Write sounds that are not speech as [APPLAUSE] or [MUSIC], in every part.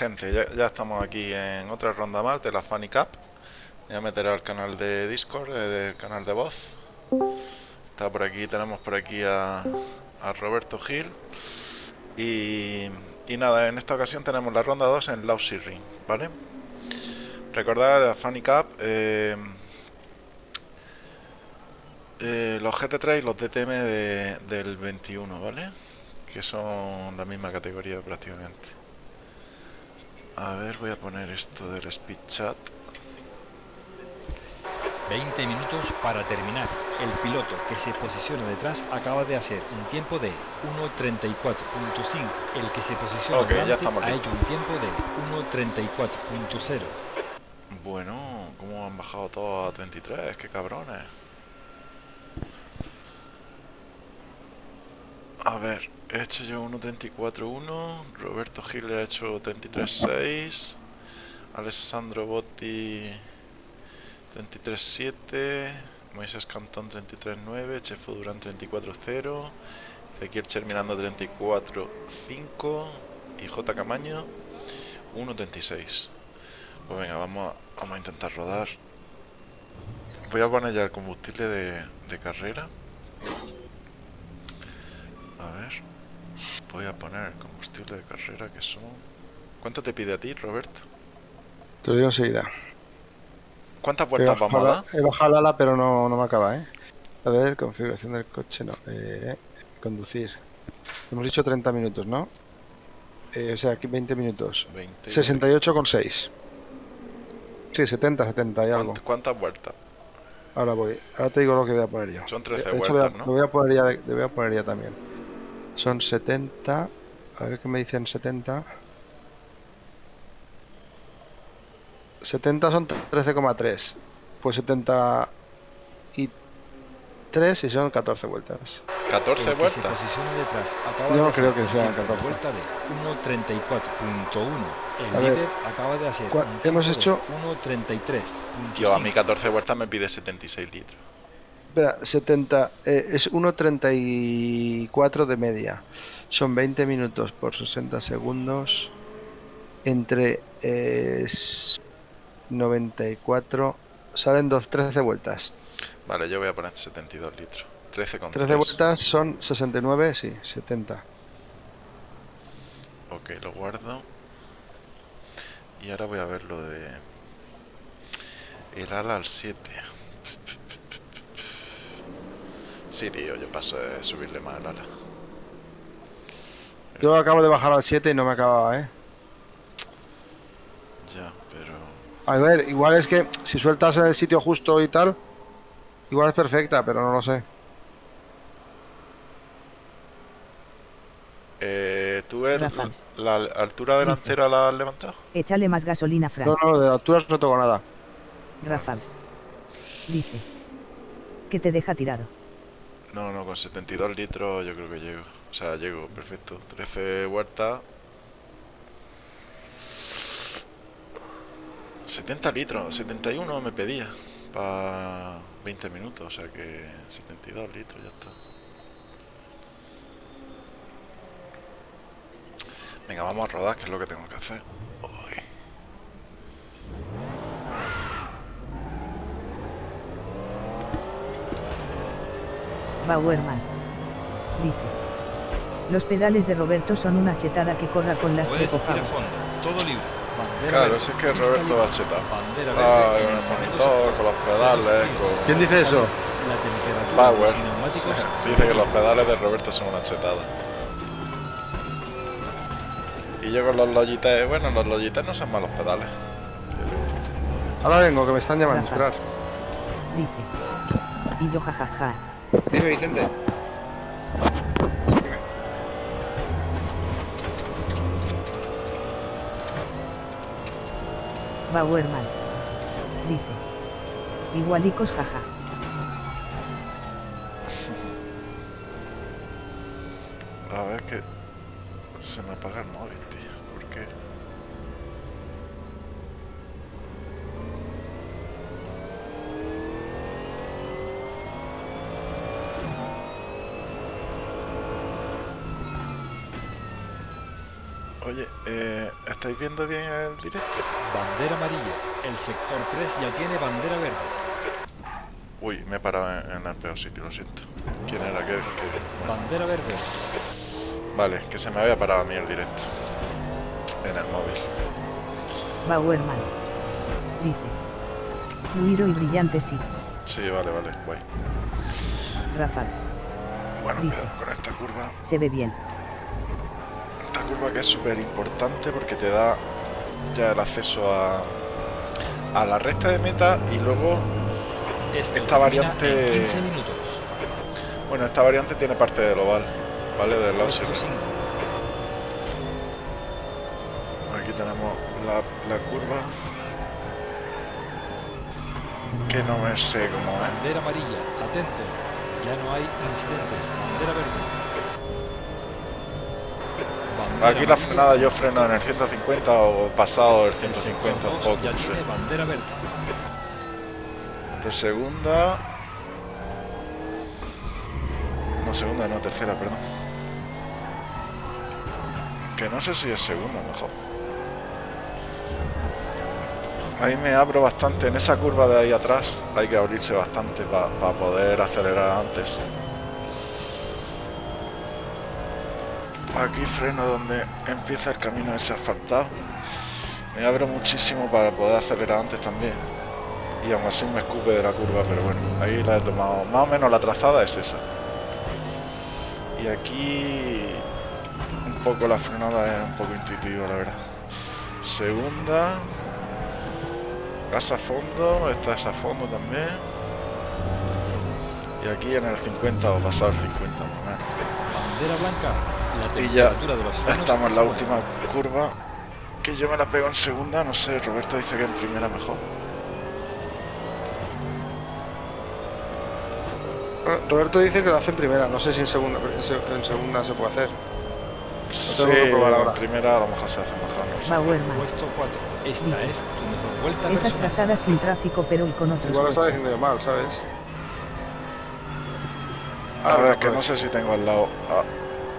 Gente, ya, estamos aquí en otra ronda más de la Funny Cup. Voy a meter al canal de Discord, eh, del canal de voz. Está por aquí, tenemos por aquí a, Roberto Gil. Y, nada, en esta ocasión tenemos la ronda 2 en Lousy Ring, ¿vale? Recordar a Funny Cup, eh, eh, los GT3 y los DTM del 21, ¿vale? Que son la misma categoría prácticamente. A ver, voy a poner esto del speed chat. 20 minutos para terminar. El piloto que se posiciona detrás acaba de hacer un tiempo de 1.34.5. El que se posiciona okay, delante ha hecho un tiempo de 1.34.0. Bueno, ¿cómo han bajado todos a 33? ¡Qué cabrones! A ver, he hecho yo 1.34.1, Roberto Gil ha hecho 33.6, Alessandro Botti 33.7, Moisés Cantón 33.9, Chefo Durán 34.0, Ezequiel Cherminando 34.5 y J. Camaño 1.36. Pues venga, vamos a, vamos a intentar rodar. Voy a poner ya el combustible de, de carrera. A ver. Voy a poner combustible de carrera que son... ¿Cuánto te pide a ti, Roberto? Te lo digo enseguida. ¿Cuántas vueltas vamos a dar? He bajado la ala, pero no, no me acaba, ¿eh? A ver, configuración del coche, no. Eh, conducir. Hemos dicho 30 minutos, ¿no? Eh, o sea, aquí 20 minutos. 20... 68,6. Sí, 70, 70 y algo. ¿Cuántas vueltas? Ahora voy. Ahora te digo lo que voy a poner yo. Son 13 vueltas, ¿no? Lo voy a poner ya, voy a poner ya también. Son 70. A ver qué me dicen 70. 70 son 13,3. Pues 70 y 3 y son 14 vueltas. 14 vueltas. Se posiciona detrás. Acaba Yo no creo que sean 14. Vuelta de 1.34.1. El A líder ver, acaba de hacer un hemos hecho 1.33. Yo a mi 14 vueltas me pide 76 litros. Espera, 70, eh, es 1.34 de media. Son 20 minutos por 60 segundos. Entre eh, 94. Salen 2, 13 vueltas. Vale, yo voy a poner 72 litros. 13 con 13 vueltas son 69, sí, 70. Ok, lo guardo. Y ahora voy a ver lo de... El ala al 7. Sí, tío, yo paso de subirle más al ala. Yo acabo de bajar al 7 y no me acababa, ¿eh? Ya, pero... A ver, igual es que si sueltas en el sitio justo y tal, igual es perfecta, pero no lo sé. Eh, ¿Tú eres la, altura delantera la has levantado? Échale más gasolina, Frank. No, no, de altura no tengo nada. Rafals. Dice. Que te deja tirado. No, no, con 72 litros yo creo que llego. O sea, llego, perfecto. 13 vueltas. 70 litros, 71 me pedía para 20 minutos, o sea que 72 litros ya está. Venga, vamos a rodar, que es lo que tengo que hacer. Bauerman. Dice. Los pedales de Roberto son una chetada que corra con las Puedes ir a fondo, todo libre. Bandera claro, verde, es que Roberto va chetado. Bandera ah, con el monitor, con los pedales, con... ¿Quién dice eso? La temperatura Power. [LAUGHS] Dice que los pedales de Roberto son una chetada. Y yo con los Logitech, bueno, los Logitech no son malos pedales. Ahora vengo, que me están llamando, esperar. Dice. Y yo jajaja. Dime, Vicente. Bauerman. Dice. Igualicos jaja. [LAUGHS] A ver que se me apaga el móvil, tío. ¿Por qué? Oye, eh, ¿estáis viendo bien el directo? Bandera amarilla. El sector 3 ya tiene bandera verde. Uy, me he parado en, el peor sitio, lo siento. ¿Quién era? ¿Qué, Bandera verde. Vale, que se me había parado a mí el directo. En el móvil. Bauerman. Dice. Fluido y brillante sí. Sí, vale, vale, guay. Rafax. Bueno, Dice, con esta curva. Se ve bien curva que es súper importante porque te da ya el acceso a, a la recta de meta y luego esta variante bueno esta variante tiene parte del oval vale del lado aquí tenemos la, la, curva que no me sé cómo es. Bandera amarilla atento ya no hay incidentes bandera verde Aquí la frenada yo freno en el 150 o pasado el 150 un poco. De segunda. No, segunda, no, tercera, perdón. Que no sé si es segunda mejor. Ahí me abro bastante. En esa curva de ahí atrás hay que abrirse bastante para poder acelerar antes. Aquí freno donde empieza el camino ese asfaltado. Me abro muchísimo para poder acelerar antes también. Y aún así me escupe de la curva pero bueno ahí la he tomado. Más o menos la trazada es esa. Y aquí un poco la frenada es un poco intuitiva la verdad. Segunda gas a fondo esta es a fondo también. Y aquí en el 50 o pasado el 50 más o menos. Bandera blanca y ya estamos en la última curva. Que yo me la pego en segunda, no sé, Roberto dice que en primera mejor. Ah, Roberto dice que lo hace en primera, no sé si en segunda, en segunda se puede hacer. sí, en primera a lo mejor se hace mejor. No Puesto 4. Esta es tu mejor vuelta Esas trazadas sin tráfico, pero y con otros Igual lo estaba diciendo mal, ¿sabes? A ver, que no sé si tengo al lado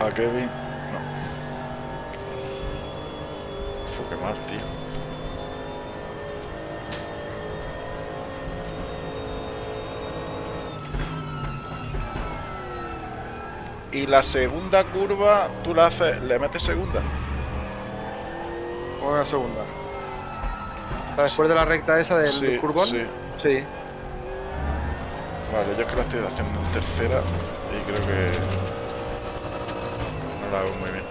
a Kevin. No. Fue quemar, tío. Y la segunda curva, tú la haces, le metes segunda. La segunda. Después de la recta esa del, sí, curvón. Sí. sí. Vale, yo es que la estoy haciendo en tercera y creo que muy bien.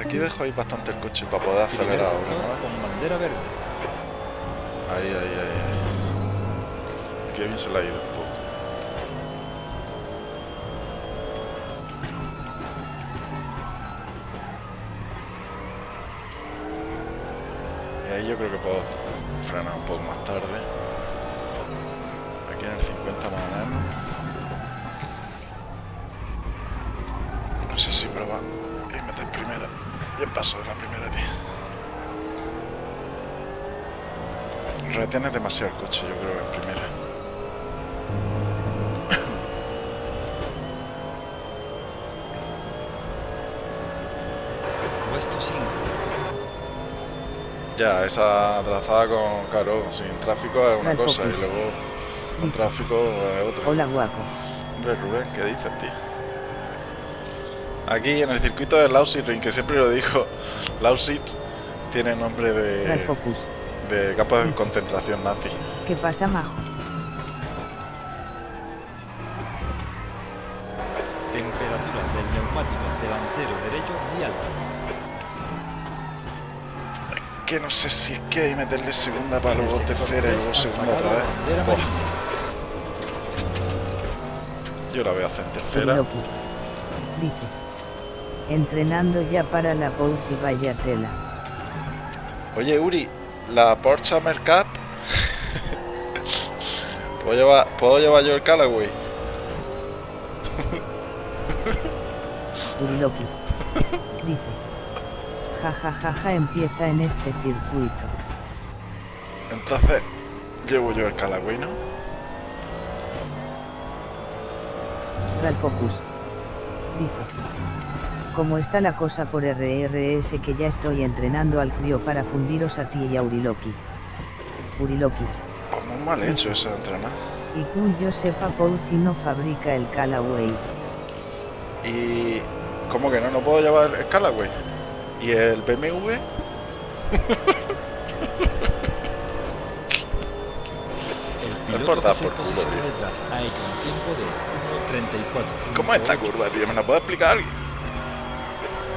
Aquí dejo ahí bastante el coche para poder acelerar ahora. Con bandera verde. Ahí, ahí, ahí, ahí. Aquí bien se la ha ido un poco. Y ahí yo creo que puedo frenar un poco más tarde en el 50 más o menos. No sé si probar y meter primera. Y el paso de la primera, tío. Retienes demasiado el coche, yo creo, en primera. [LAUGHS] Puesto 5. Ya, esa trazada con, claro, sin tráfico es una cosa y luego un tráfico es otro. Hola, guapo. Hombre, Rubén, ¿qué dices, tío? Aquí en el circuito de Lausitz Ring, que siempre lo digo, [LAUGHS] Lausitz tiene nombre de, de campo de concentración nazi. ¿Qué pasa, Majo? Temperatura del neumático delantero derecho muy alta. Es que no sé si es que hay que meterle segunda para luego tercera y luego segunda otra vez. Yo la voy a hacer en tercera. Dice. Entrenando ya para la pause y vaya tela. Oye, Uri, la Porsche Summer Cup. ¿Puedo, llevar, ¿Puedo llevar yo el Callaway? Uriloki. Dice. Ja, ja, ja, ja, empieza en este circuito. Entonces, llevo yo el Callaway, ¿no? Astral Focus. Dice. ¿Cómo está la cosa por RRS que ya estoy entrenando al crío para fundiros a ti y a Uriloki? Uriloki. Muy mal hecho eso de entrenar. Y que yo sepa Paul si no fabrica el Callaway. ¿Y cómo que no? ¿No puedo llevar el Callaway? ¿Y el BMW? [LAUGHS] el piloto que se posiciona detrás ha hecho un tiempo de 1.34. ¿Cómo es esta curva, tío? ¿Me la puede explicar alguien?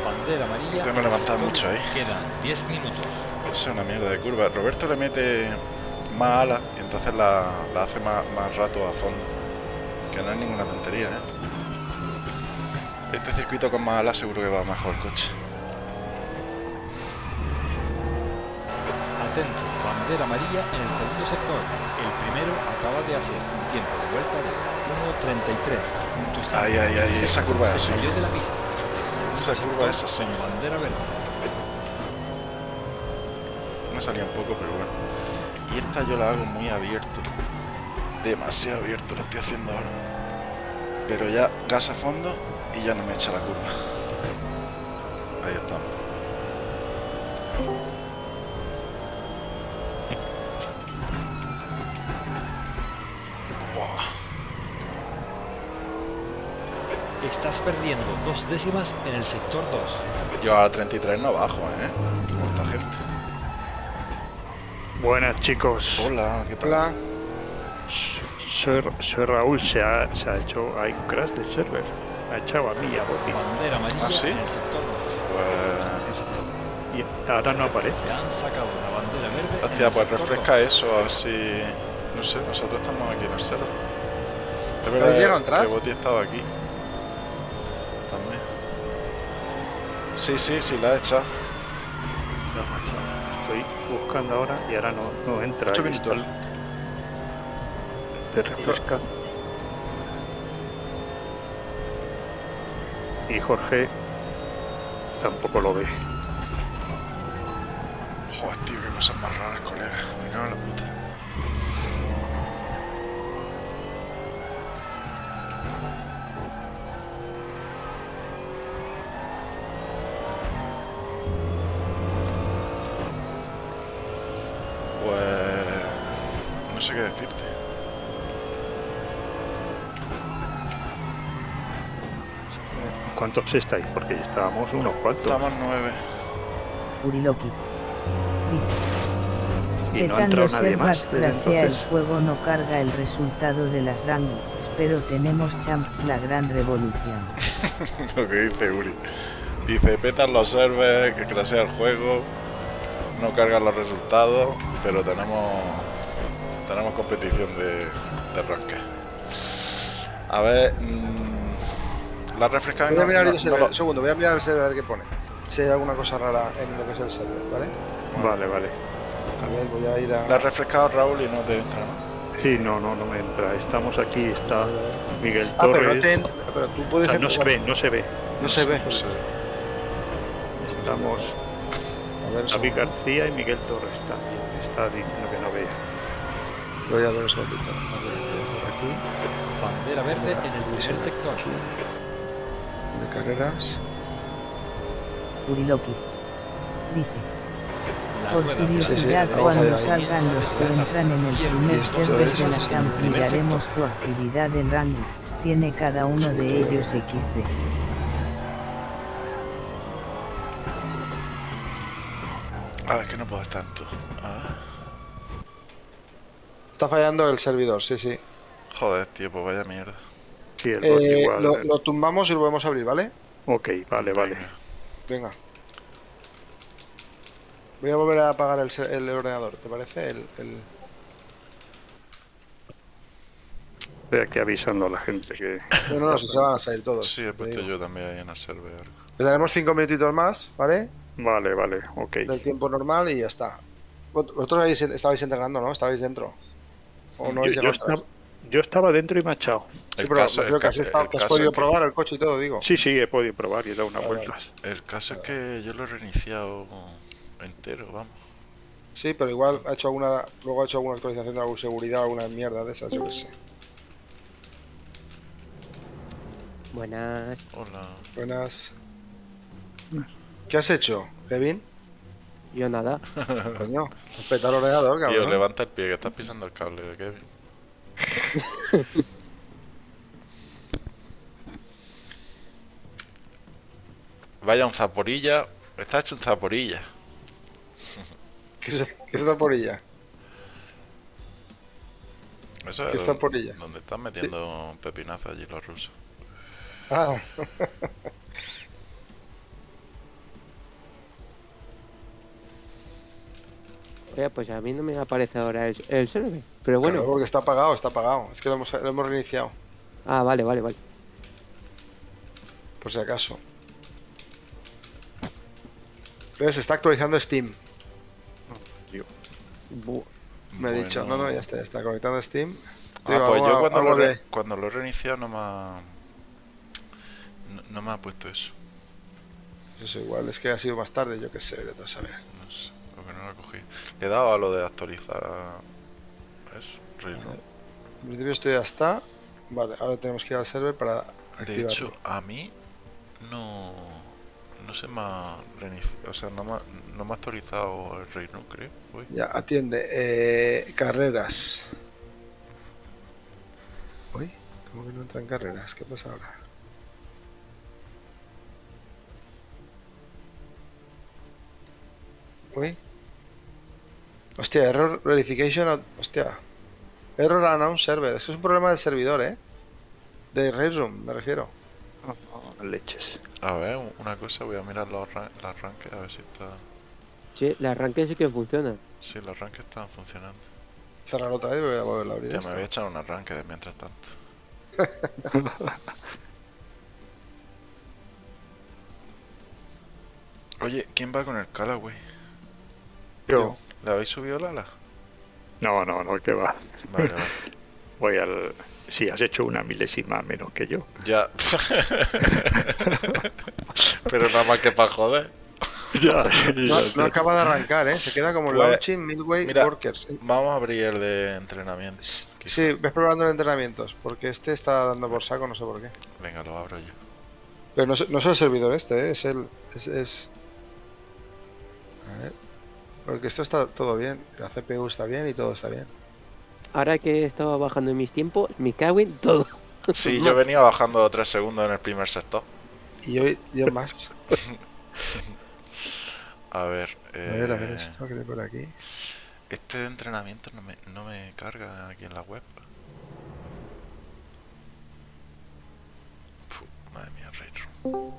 Bandera amarilla. Tengo que levantar mucho ahí. Quedan 10 minutos. Es una mierda de curva. Roberto le mete más ala y entonces la, la hace más, más, rato a fondo. Que no es ninguna tontería, ¿eh? Este circuito con más ala seguro que va mejor coche. Atento, bandera amarilla en el segundo sector. El primero acaba de hacer un tiempo de vuelta de 1.33. Ay, ay, ay, esa curva es así. salió de la pista. Esa curva es así. bandera verde. Me salía un poco, pero bueno. Y esta yo la hago muy abierto. Demasiado abierto lo estoy haciendo ahora. Pero ya gas a fondo y ya no me echa la curva. Estás perdiendo dos décimas en el sector 2. Yo a 33 no bajo, ¿eh? Como esta gente. Buenas chicos. Hola, ¿qué tal? Hola. Soy, soy Raúl, se ha, se ha, hecho hay un crash del server. Ha echado a mí a Bobby. Bandera amarilla ¿Ah, sí? en el sector 2. Pues... Y ahora no aparece. Se han sacado la bandera verde. Hostia, pues refresca 2. eso, a ver si... No sé, nosotros estamos aquí en el cerro. Es ¿Habéis verdad llegado a entrar? que Boti estaba aquí. Sí, sí, sí, la he echado. No, Estoy buscando ahora y ahora no, no entra. Minutos. Te refresca. Y Jorge tampoco lo ve. Joder, tío, qué cosas más raras, colega. Me cago en la puta. ¿Cuántos estáis? Porque estábamos unos cuantos. Estamos nueve. Uriloki. Y no ha entrado nadie más. Desde clasea el juego no carga el resultado de las rankings, pero tenemos champs la gran revolución. [LAUGHS] Lo que dice Uri. Dice, petan los servers, que crasea el juego, no cargan los resultados, pero tenemos tenemos competición de, de ranking. A ver, mm, la refresca Voy a mirar el no, server, no un segundo, voy a mirar el server a ver qué pone. Si hay alguna cosa rara en lo que es el server, ¿vale? Vale, vale. A ver, voy a ir a... lo- la has refrescado Raúl y no te entra, ¿no? Sí, no, no, no me entra. Estamos aquí, está Miguel Ah, pero, Torres. no te entra- pero tú O puedes... sea, no se ve, no se ve. No se ve. No sé. Estamos A ver, David segundo. García y Miguel Torres también. Está diciendo que no ve. voy a ver un segundito. A ver, por aquí, Bandera verde en el primer sector. De carreras. Uriloki. Dice. Por curiosidad, Sí, sí, cuando salgan los que entran en el primer test de la SAM, miraremos su actividad en rankings. Tiene cada uno de ellos XD. A ver, que no puedo tanto. A ver. Está fallando el servidor, sí, sí. Joder, tío, pues vaya mierda. Sí, el bot Eh, igual. lo, lo tumbamos y lo volvemos a abrir, ¿vale? Ok, vale, vale. Venga. Voy a volver a apagar el, ordenador, ¿te parece? El, el- Estoy aquí avisando a la gente que. No, no, no, si se van a salir todos. Sí, he puesto yo también ahí en el server. Le daremos cinco minutitos más, ¿vale? Vale, vale, ok. Del tiempo normal y ya está. Vosotros estabais entrenando, ¿no? Estabais dentro. ¿O no Yo, habéis yo estaba, yo estaba dentro y me ha echado. Sí, pero caso- creo que has, estado- que has podido que- probar el coche y todo, digo. Sí, sí, he podido probar y he dado unas Vale, vueltas. El caso es que yo lo he reiniciado entero, vamos. Sí, pero igual ha hecho alguna, luego ha hecho alguna actualización de alguna seguridad, alguna mierda de esas, yo qué sé. Buenas. Hola. Buenas. ¿Qué has hecho, Kevin? Yo nada. Coño, respeta el ordenador, cabrón. Tío, levanta el pie que estás pisando el cable, Kevin. Vaya un zaporilla. Está hecho un zaporilla. ¿Qué es, qué es zaporilla? Eso es ¿Qué es zaporilla? donde están metiendo un pepinazo allí los rusos. Ah. [LAUGHS] Oye, pues a mí no me aparece ahora el, el server. Pero bueno. Claro, porque está apagado, está apagado. Es que lo hemos, lo hemos reiniciado. Ah, vale, vale, vale. Por si acaso. Entonces se está actualizando Steam. Bu- Me ha dicho, no, no, ya está, ya está conectando Steam. Ah, Digo, pues yo cuando lo, re- cuando lo he reiniciado no me ha... No, no me ha puesto eso. Eso igual, es que ha sido más tarde, yo qué sé, de todo saber. No sé, porque no lo cogí. Le he dado a lo de actualizar a... Eso, Rerun. En principio esto ya está. Vale, ahora tenemos que ir al server para De hecho, a mí no... No se me ha o sea, no me, ha- no me ha actualizado el Rerun, creo. Uy. Ya, atiende. Eh, carreras. Uy, ¿cómo que no entran carreras? ¿Qué pasa ahora? Uy. Hostia, error verification. Hostia. Error announce server. Eso es un problema del servidor, ¿eh? De Railroom, me refiero. Oh, leches. A ver, un- una cosa, voy a mirar los, ran- los arranques, a ver si está... Sí, el arranque sí que funciona. Sí, los arranques están funcionando. Cerrar otra vez y voy a volver a abrir. Ya me había echado un arranque de mientras tanto. [LAUGHS] Oye, ¿quién va con el Callaway? Yo. ¿Le habéis subido el ala? No, no, no, que va. Vale, vale. [LAUGHS] Voy al. Si has hecho una milésima menos que yo. Ya. [LAUGHS] Pero nada más que para joder. [LAUGHS] Ya, No, no acaba de arrancar, ¿eh? Se queda como Pues, launching midway mira, workers. Vamos a abrir el de entrenamiento. quizá. Sí, ves probando los entrenamientos, porque este está dando por saco, no sé por qué. Venga, lo abro yo. Pero no, es- no es el servidor este, ¿eh? es el. Es, es- A ver. Porque esto está todo bien, la CPU está bien y todo está bien. Ahora que estaba bajando en mis tiempos, me cago en todo. Sí, [LAUGHS] yo venía bajando 3 segundos en el primer sector. Y yo, yo más. [LAUGHS] A ver. A ver, a ver eh, esto que hay por aquí. Este de entrenamiento no me, no me carga aquí en la web. Fu, madre mía, Railroom.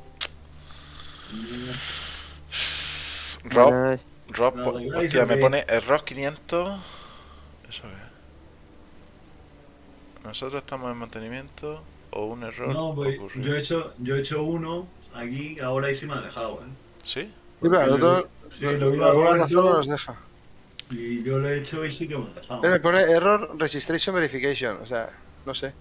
Rob, No, hostia, me que- pone error 500. ¿Eso qué? Nosotros estamos en mantenimiento o un error No, pues ocurrió. yo he hecho, yo he hecho uno aquí ahora y sí me ha dejado, ¿eh? ¿Sí? Sí, pero nosotros. Sí, lo vi por a alguna Roberto razón no nos deja. y yo lo he hecho y sí que me ha dejado. Pero me pone error registration verification, o sea, no sé.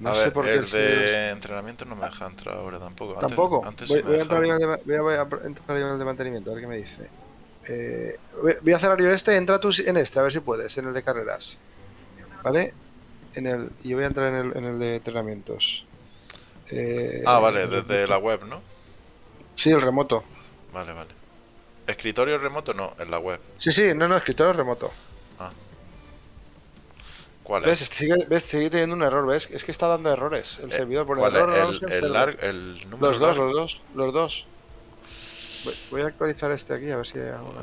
No a sé ver, por qué el el de entrenamiento no me deja entrar ahora tampoco. Tampoco. Antes, voy, a entrar al nivel de, voy a, voy a entrar al nivel de mantenimiento, a ver qué me dice. Eh, voy a yo este, entra tú en este, a ver si puedes, en el de carreras. ¿Vale? En el, y yo voy a entrar en el, en el de entrenamientos. Eh, Ah, vale, desde la web, ¿no? Sí, el remoto. Vale, vale. Escritorio remoto no, en la web. Sí, sí, no, no, escritorio remoto. ¿Cuál ¿Ves? es? Sigue, ¿Ves? Sigue teniendo un error, ¿ves? Es que está dando errores el Eh, servidor por ¿Cuál error. no El, sé, el, lar- el número Los dos, largo. los dos, los dos. Voy, voy a actualizar este aquí a ver si hay alguna.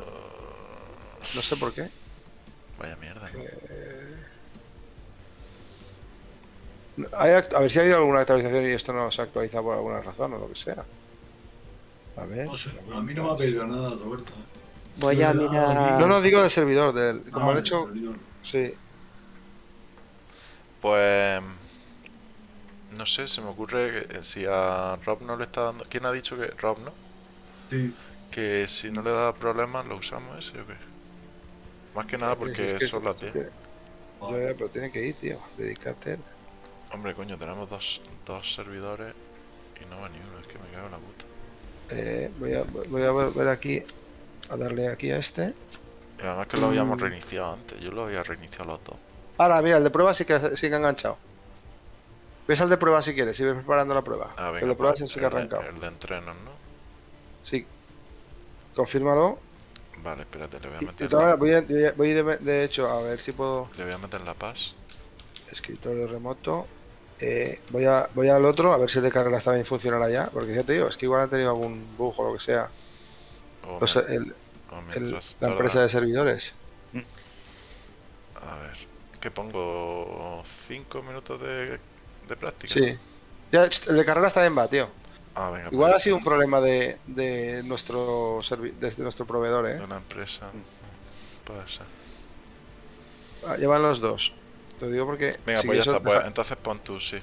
No sé por qué. Vaya mierda. act- a ver si ha habido alguna actualización y esto no se ha actualizado por alguna razón o lo que sea. A ver. No sé, a mí no me ha pedido nada, Roberto. Voy a mirar. No, no digo del servidor, del, como Ah, han el hecho. servidor. Sí. Pues. No sé, se me ocurre que eh, si a Rob no le está dando. ¿Quién ha dicho que Rob no? Sí, Que si no le da problemas lo usamos ese o qué. Más que nada porque Es que- son las es 10. que- Ya, ya, pero tiene que ir, tío. Dedícate. Hombre, coño, tenemos dos, dos servidores y no va ni uno, es que me cago en la puta. Eh, voy, a, voy a ver ver aquí. A darle aquí a este. Y además que lo habíamos reiniciado antes, yo lo había reiniciado los dos. Ahora, mira, el de prueba sí que, sí que ha enganchado. Ves al de prueba si quieres, si ves preparando la prueba. Ah, el de prueba el que ha arrancado. El de entrenos, ¿no? Sí. Confírmalo. Vale, espérate, le voy a meter. voy, voy de, hecho a ver si puedo. Le voy a meter la paz. Escritorio remoto. Eh, voy, a, voy al otro a ver si el de carrera está bien funcionará ya. Porque ya te digo, es que igual ha tenido algún bug o lo que sea. la empresa de servidores. A ver, ¿qué pongo? ¿5 minutos de, de práctica? Sí. Ya, el de carrera está bien, va, tío. Ah, venga, Igual pues ha sido un problema de, de nuestro de nuestro proveedor, ¿eh? De una empresa. Ser. Ah, llevan los dos. Te digo porque. Venga, pues ya está. Pues, entonces pon tú, sí.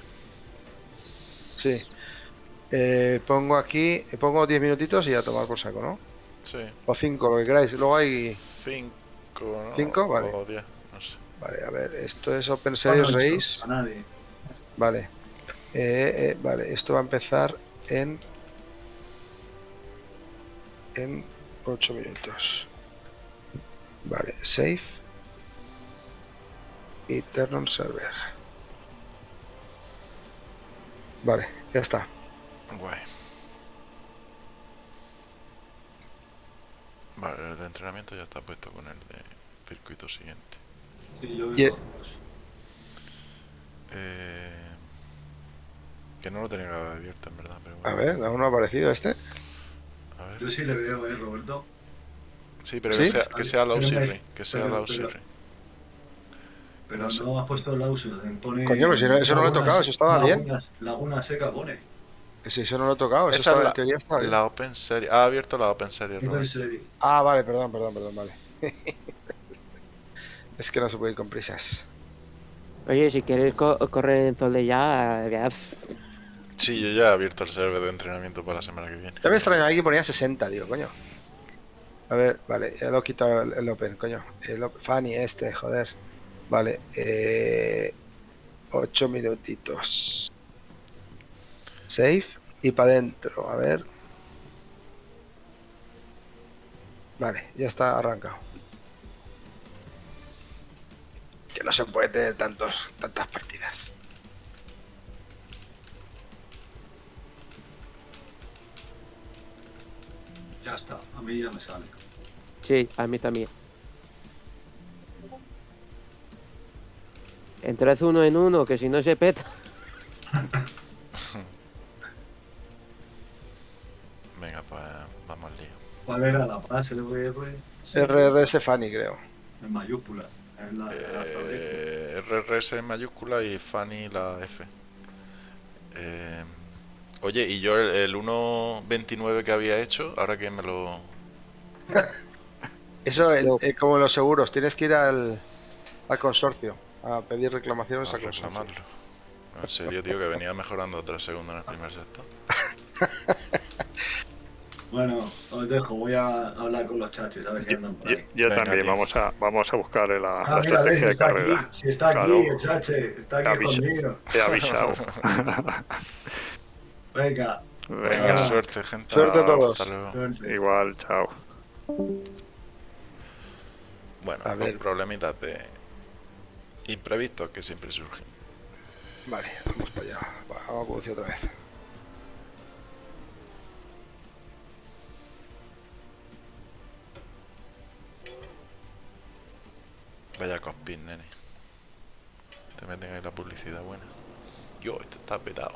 Sí. Eh, pongo aquí. Pongo 10 minutitos y ya tomar por saco, ¿no? Sí. O 5, lo que queráis. Luego hay. 5, ¿no? 5, vale. O 10, no sé. Vale, a ver. Esto es Open Series Race. A nadie. Vale. Eh, eh, vale, esto va a empezar en en 8 minutos vale save y turn on server vale ya está guay vale el de entrenamiento ya está puesto con el de circuito siguiente sí, yo eh que no lo tenía abierto en verdad. Pero A ver, aún no ha aparecido este. A ver. Yo sí le veo, ¿eh, Roberto? Sí, pero que sea, que sea la Que sea la Pero no, has puesto la Pone Coño, pero si no, eso no lo he tocado, eso estaba bien. Laguna seca pone. Que si eso no lo he tocado, eso Esa está, es la, en teoría está bien. La Open Series. Ha abierto la Open Series. Open Series. Ah, vale, perdón, perdón, perdón, vale. [LAUGHS] es que no se puede ir con prisas. Oye, si quieres co correr en Tolde ya, Sí, yo ya he abierto el server de entrenamiento para la semana que viene. Ya me extraña, aquí ponía 60, digo, coño. A ver, vale, ya lo he quitado el, Open, coño. El Fanny este, joder. Vale, eh, 8 minutitos. Save y para adentro, a ver. Vale, ya está arrancado. Que no se puede tener tantos, tantas partidas. Ya está, a mí ya me sale. Sí, a mí también. Entras uno en uno, que si no se peta. [LAUGHS] Venga, pues vamos al lío. ¿Cuál era la frase RRS Fanny, creo. En mayúscula. En la, eh, RRS en mayúscula y Fanny la F. Eh, Oye, y yo el, 1.29 que había hecho, ahora que me lo... [LAUGHS] Eso es como los seguros, tienes que ir al, al consorcio a pedir reclamaciones a, reclamarlo. En serio, tío, que venía mejorando otra segunda en el primer sector. [LAUGHS] Bueno, os dejo, voy a hablar con los chachos, a ver si andan por ahí. Yo, también, vamos a, vamos a buscar la, ah, estrategia de carrera. si está aquí, el chache, está aquí conmigo. Te he avisado. [LAUGHS] Venga. Venga, suerte, gente. Suerte a todos. Igual, chao. Bueno, a ver. problemitas de imprevistos que siempre surgen. Vale, vamos para allá. Vamos a conducir otra vez. Vaya cospin, nene. Te meten ahí la publicidad buena. Yo, esto está petado.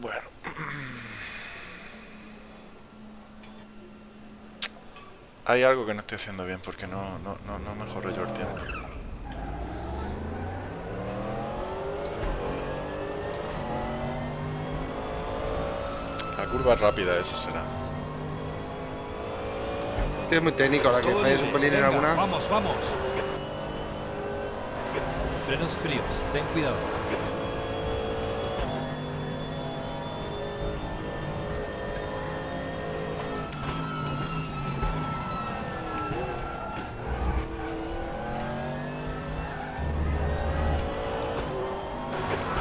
Bueno. [CLEARS THROAT] Hay algo que no estoy haciendo bien porque no, no, no, no mejoro yo el tiempo. La curva rápida esa será. Este es muy técnico, la que falles un pelín en alguna. Vamos, vamos. Frenos fríos, ten cuidado.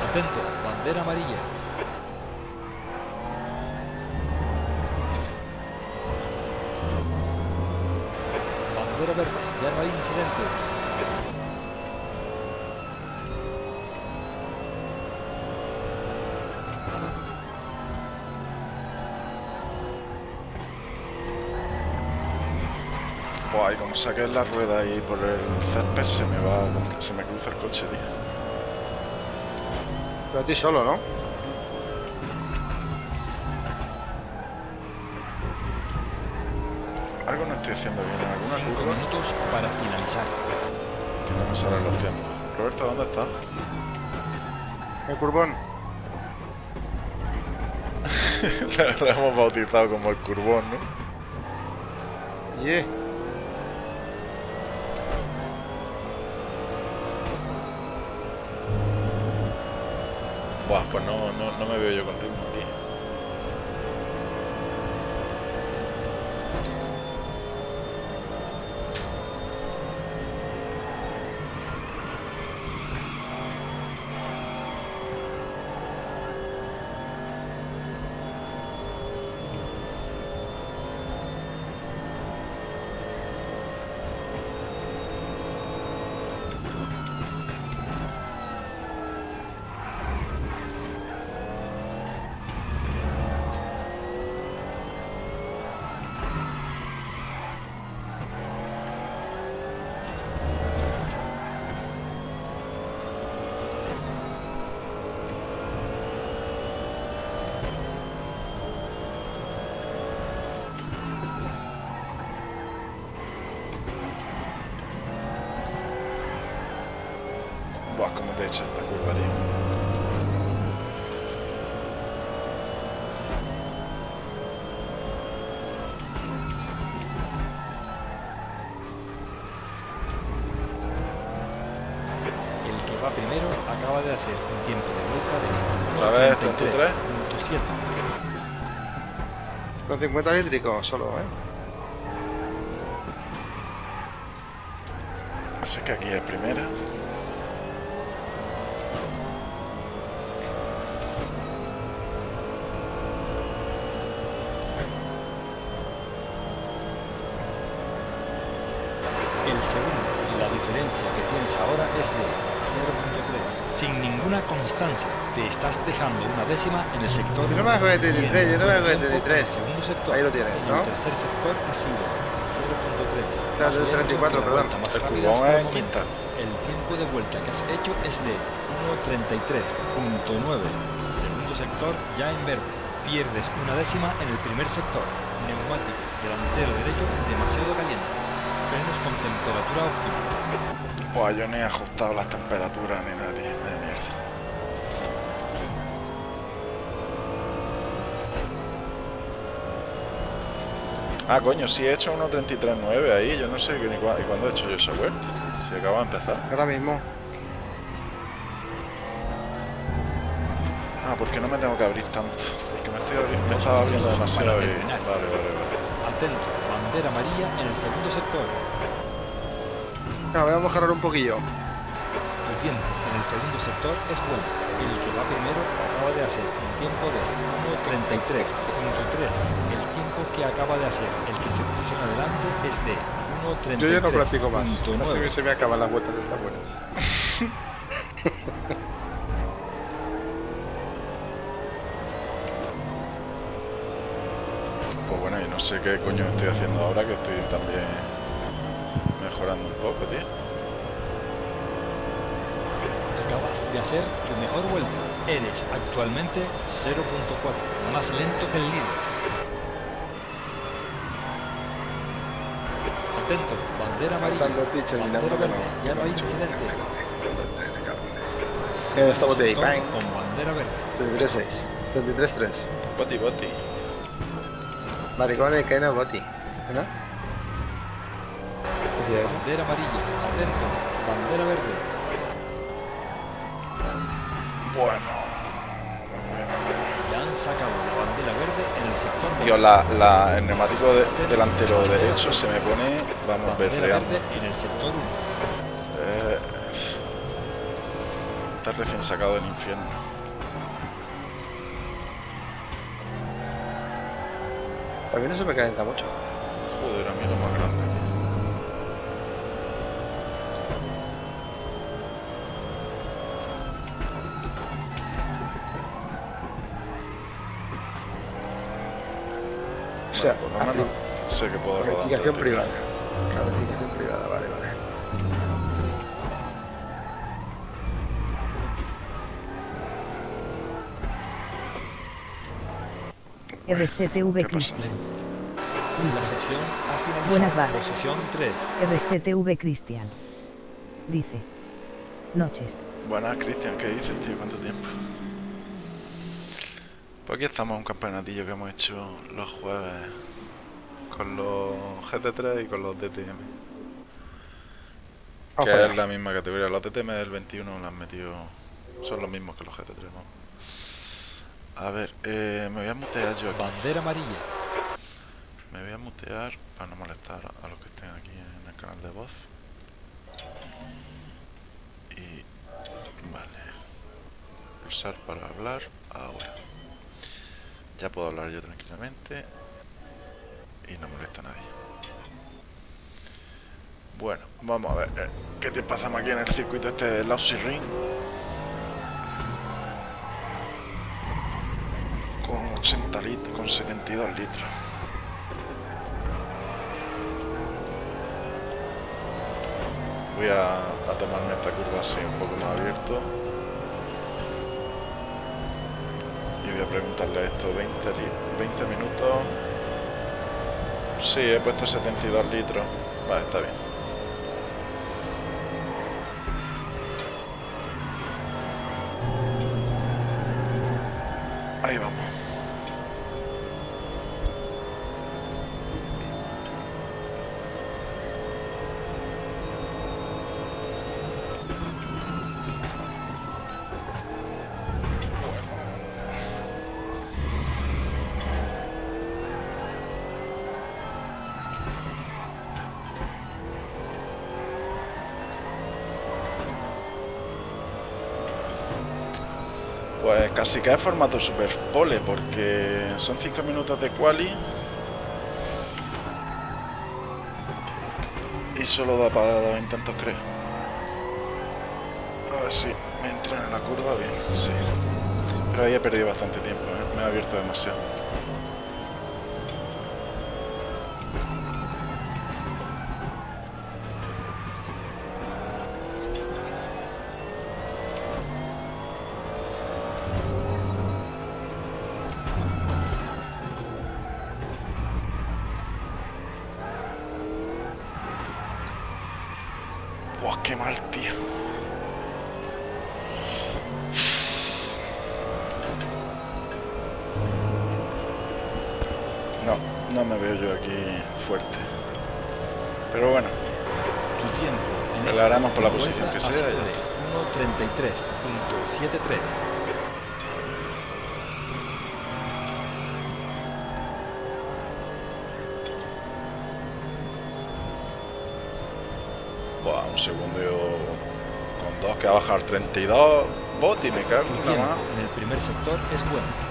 Atento, bandera amarilla. Bandera verde, ya no hay incidentes. Buah, y como saques la rueda ahí por el césped se me va, se me cruza el coche, tío. Pero a ti solo, ¿no? Estoy haciendo bien. ¿Alguna Cinco curva? minutos para finalizar. Que no me salen los tiempos. Roberto, ¿dónde estás? El curbón. [LAUGHS] Lo hemos bautizado como el curbón, ¿no? Yeah. Buah, pues no, no, no me veo yo con ritmo 150 eléctricos solo, ¿eh? Así que aquí es primera. El segundo y la diferencia que tienes ahora es de 0.3, sin ninguna constancia te estás dejando una décima en el sector. Yo no me hago de 33, Tienes yo no me hago de buen tiempo 33. en El segundo sector. Ahí lo tienes, En ¿no? el tercer sector ha sido 0.3. Claro, Más del lento 34, que la perdón. más El rápida cubón hasta el es momento. quinta. El tiempo de vuelta que has hecho es de 1.33.9. Segundo sector ya en verde. Pierdes una décima en el primer sector. Neumático delantero derecho demasiado caliente. Frenos con temperatura óptima. Buah, yo ni he ajustado las temperaturas ni nada, tío. Vaya mierda. Ah, coño, sí he hecho 1.33.9 ahí. Yo no sé ni cua- y cuándo he hecho yo esa vuelta. Si acaba de empezar. Ahora mismo. Ah, porque no me tengo que abrir tanto. Porque me estoy abriendo, me estaba abriendo demasiado. y-. Vale, vale, vale. Atento, bandera amarilla en el segundo sector. Ah, voy a mejorar un poquillo. Tu tiempo en el segundo sector es bueno. El que va primero acaba de hacer un tiempo de 1.33.3. El tiempo que acaba de hacer el que se posiciona delante es de 1.33.9. Yo ya no practico más. Así se me acaban las vueltas estas buenas. [LAUGHS] Pues bueno, y no sé qué coño estoy haciendo ahora que estoy también mejorando un poco, tío. Acabas de hacer tu mejor vuelta. Eres actualmente 0.4, más lento que el líder. Atento, bandera amarilla. Bandera verde, no- ya no hay incidentes. Eh, estamos de ahí. Con bandera verde. 33-6. 33-3. Boti, boti. Maricones que no boti. ¿No? Bandera amarilla. Atento, bandera verde. Bueno. Ya han sacado la bandera verde en el sector Tío, la, la, el neumático de- delantero derecho se me pone, vamos, berreando. verde en el sector 1. Eh, está recién sacado del infierno. A mí no se me calienta mucho. Joder, a mí lo más sea, por lo menos sé que puedo rodar. Verificación privada. La verificación privada, vale, vale. RCTV Cristian. La sesión ha finalizado. Buenas. Posición 3. RCTV Cristian. Dice. Noches. Buenas, Cristian. ¿Qué dices, tío? ¿Cuánto tiempo? Pues aquí estamos, un campeonatillo que hemos hecho los jueves con los GT3 y con los DTM. Que es la misma categoría. Los DTM del 21 los han metido. Son los mismos que los GT3, vamos. A ver, eh, me voy a mutear yo aquí. Bandera amarilla. Me voy a mutear para no molestar a los que estén aquí en el canal de voz. Y. Vale. Pulsar para hablar ahora. Ya puedo hablar yo tranquilamente y no molesta a nadie. Bueno, vamos a ver eh, qué te pasamos aquí en el circuito este de Lousy Ring. Con 80 litros, con 72 litros. Voy a, a tomarme esta curva así un poco más abierto. Voy a preguntarle esto 20, 20 minutos. Sí, he puesto 72 litros. Vale, está bien. Ahí vamos casi es formato super pole porque son 5 minutos de quali y solo da para dos intentos creo. A ver si me entran en la curva bien, sí. Pero ahí he perdido bastante tiempo, ¿eh? me ha abierto demasiado. Por la posición que sea. 1.33.73. un segundo con dos que va a bajar 32 bot y me cago en más. En el primer sector es bueno.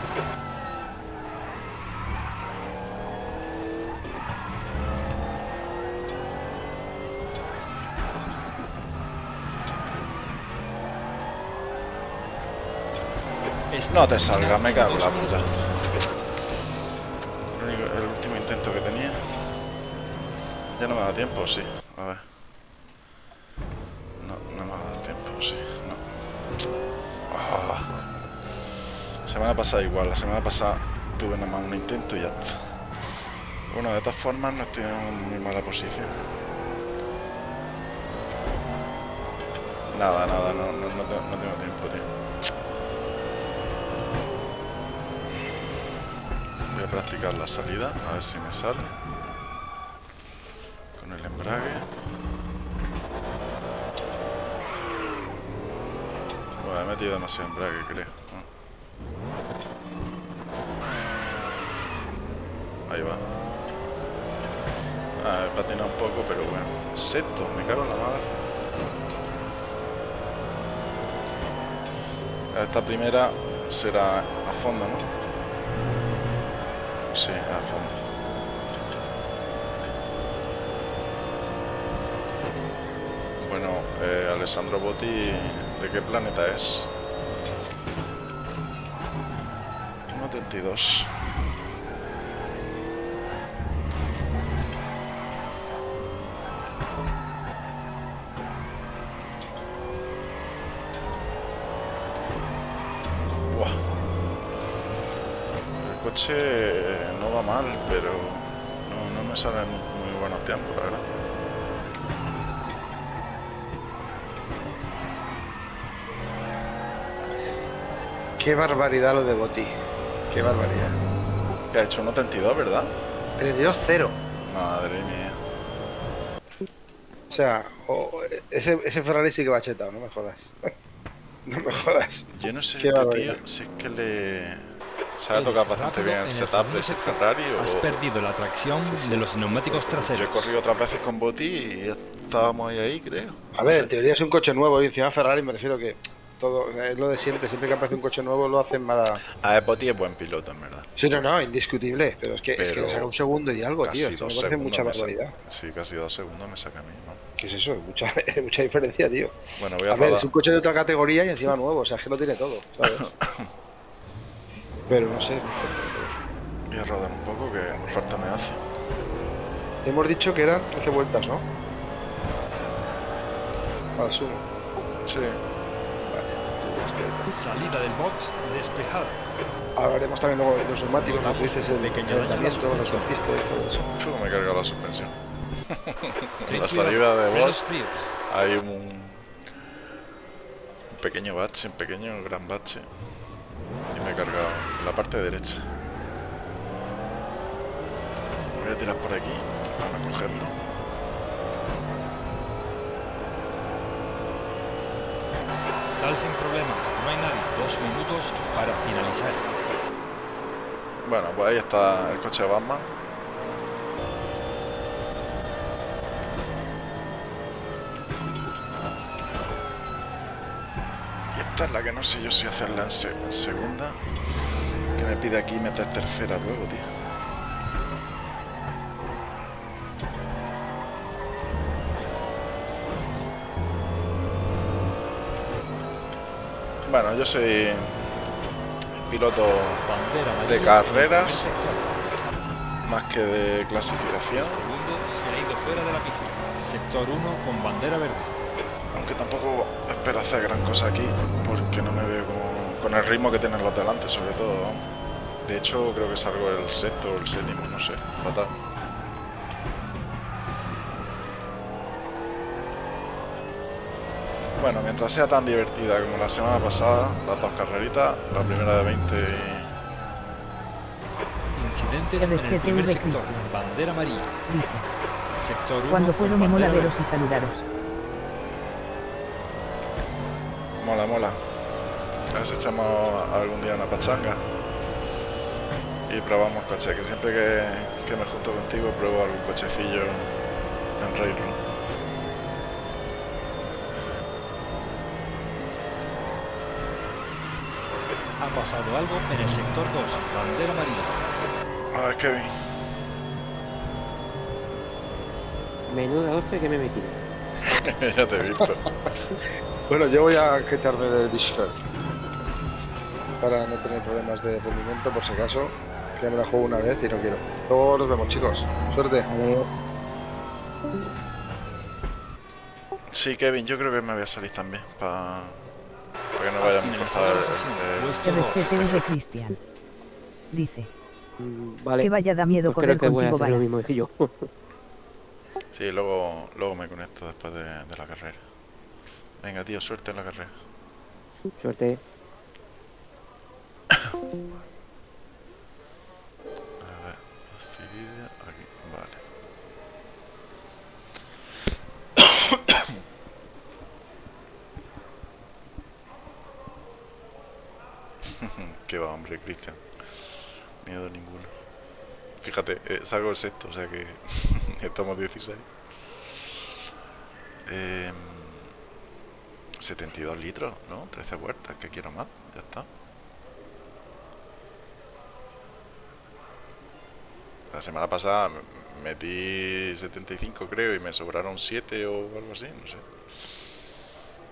No te salga, me cago en la puta. El último intento que tenía. Ya no me da tiempo, sí. A ver. semana pasada igual, la semana pasada tuve nada más un intento y ya está. Bueno, de todas formas no estoy en muy mala posición. Nada, nada, no, no, no, tengo, tiempo, tío. Practicar la salida, a ver si me sale. Con el embrague. Bueno, he metido demasiado embrague, creo. Ahí va. Ah, he patinado un poco, pero bueno. Sexto, me cago en la madre. Esta primera será a fondo, ¿no? Sí, a fondo. Bueno, eh, Alessandro Botti, ¿de qué planeta es? 1.32 mal, pero no, no me salen muy buenos tiempos, la verdad. Qué barbaridad lo de Boti. Qué barbaridad. Que ha hecho 1.32, ¿verdad? 32-0. Madre mía. O sea, ese, ese, Ferrari sí que va chetado, no me jodas. [LAUGHS] no me jodas. Yo no sé, este tío, si es que le... Se ha tocado bastante bien el setup de ese Ferrari o... Has perdido la tracción de los neumáticos traseros. Yo he corrido otras veces con Boti y estábamos ahí, ahí creo. A ver, en teoría es un coche nuevo y encima Ferrari me refiero que todo, es lo de siempre, siempre que aparece un coche nuevo lo hacen para... A Boti es buen piloto, en verdad. Sí, no, no, indiscutible, pero es que, es que le saca un segundo y algo, tío, me parece mucha barbaridad. Sí, casi dos segundos me saca a mí, ¿no? ¿Qué es eso? Mucha, [LAUGHS] mucha diferencia, tío. Bueno, voy a, a ver, es un coche de otra categoría y encima nuevo, o sea, es que lo tiene todo, ¿sabes? [LAUGHS] pero no sé, Voy a rodar un poco que falta me hace. Hemos dicho que eran 13 vueltas, ¿no? Para sumo. Sí. Salida del box despejada. Hablaremos también luego de los neumáticos, como dices, el calentamiento, los pistas y todo eso. me carga la suspensión. [LAUGHS] la salida de box hay un, un pequeño bache, un pequeño gran bache. Me he cargado la parte derecha. voy a tirar por aquí para cogerlo. Sal sin problemas, no hay nadie. Dos minutos para finalizar. Bueno, pues ahí está el coche de Batman. Esta es la que no sé yo si hacerla en, segunda. Que me pide aquí meter tercera luego, tío. Bueno, yo soy piloto de carreras más que de clasificación. segundo se ha ido fuera de la pista. Sector 1 con bandera verde. Aunque tampoco espero hacer gran cosa aquí porque no me veo con el ritmo que tienen los delante, sobre todo. De hecho, creo que salgo el sexto o el séptimo, no sé, fatal. Bueno, mientras sea tan divertida como la semana pasada, las dos carreritas, la primera de 20 Incidentes en el primer sector, bandera amarilla. Sector 1 Cuando puedo me mola veros y saludaros. Mola. A ver si echamos algún día una pachanga y probamos coche, que siempre que, que me junto contigo pruebo algún cochecillo en Railroad. Ha pasado algo en el sector 2, bandera amarilla. A ver, Kevin. Menuda hostia que me he metido. [LAUGHS] ya te he visto. [LAUGHS] bueno, yo voy a quitarme del Discord. Para no tener problemas de rendimiento, por si acaso. Que me la juego una vez y no quiero. Luego nos vemos, chicos. Suerte. Sí, Kevin, yo creo que me voy a salir también. Para para que no vaya a forzar el... Cristian. Dice. Mm, vale. Que vaya da miedo pues correr creo que contigo, voy a hacer lo mismo que yo. [LAUGHS] sí, luego, luego me conecto después de, de la carrera. Venga, tío, suerte en la carrera. Suerte. [COUGHS] que [COUGHS] va, hombre, Cristian. Miedo ninguno. Fíjate, eh, salgo el sexto, o sea que [LAUGHS] estamos 16. 72 em, litros, ¿no? 13 vueltas, que quiero más, ya está. La semana pasada metí 75 creo y me sobraron 7 o algo así, no sé.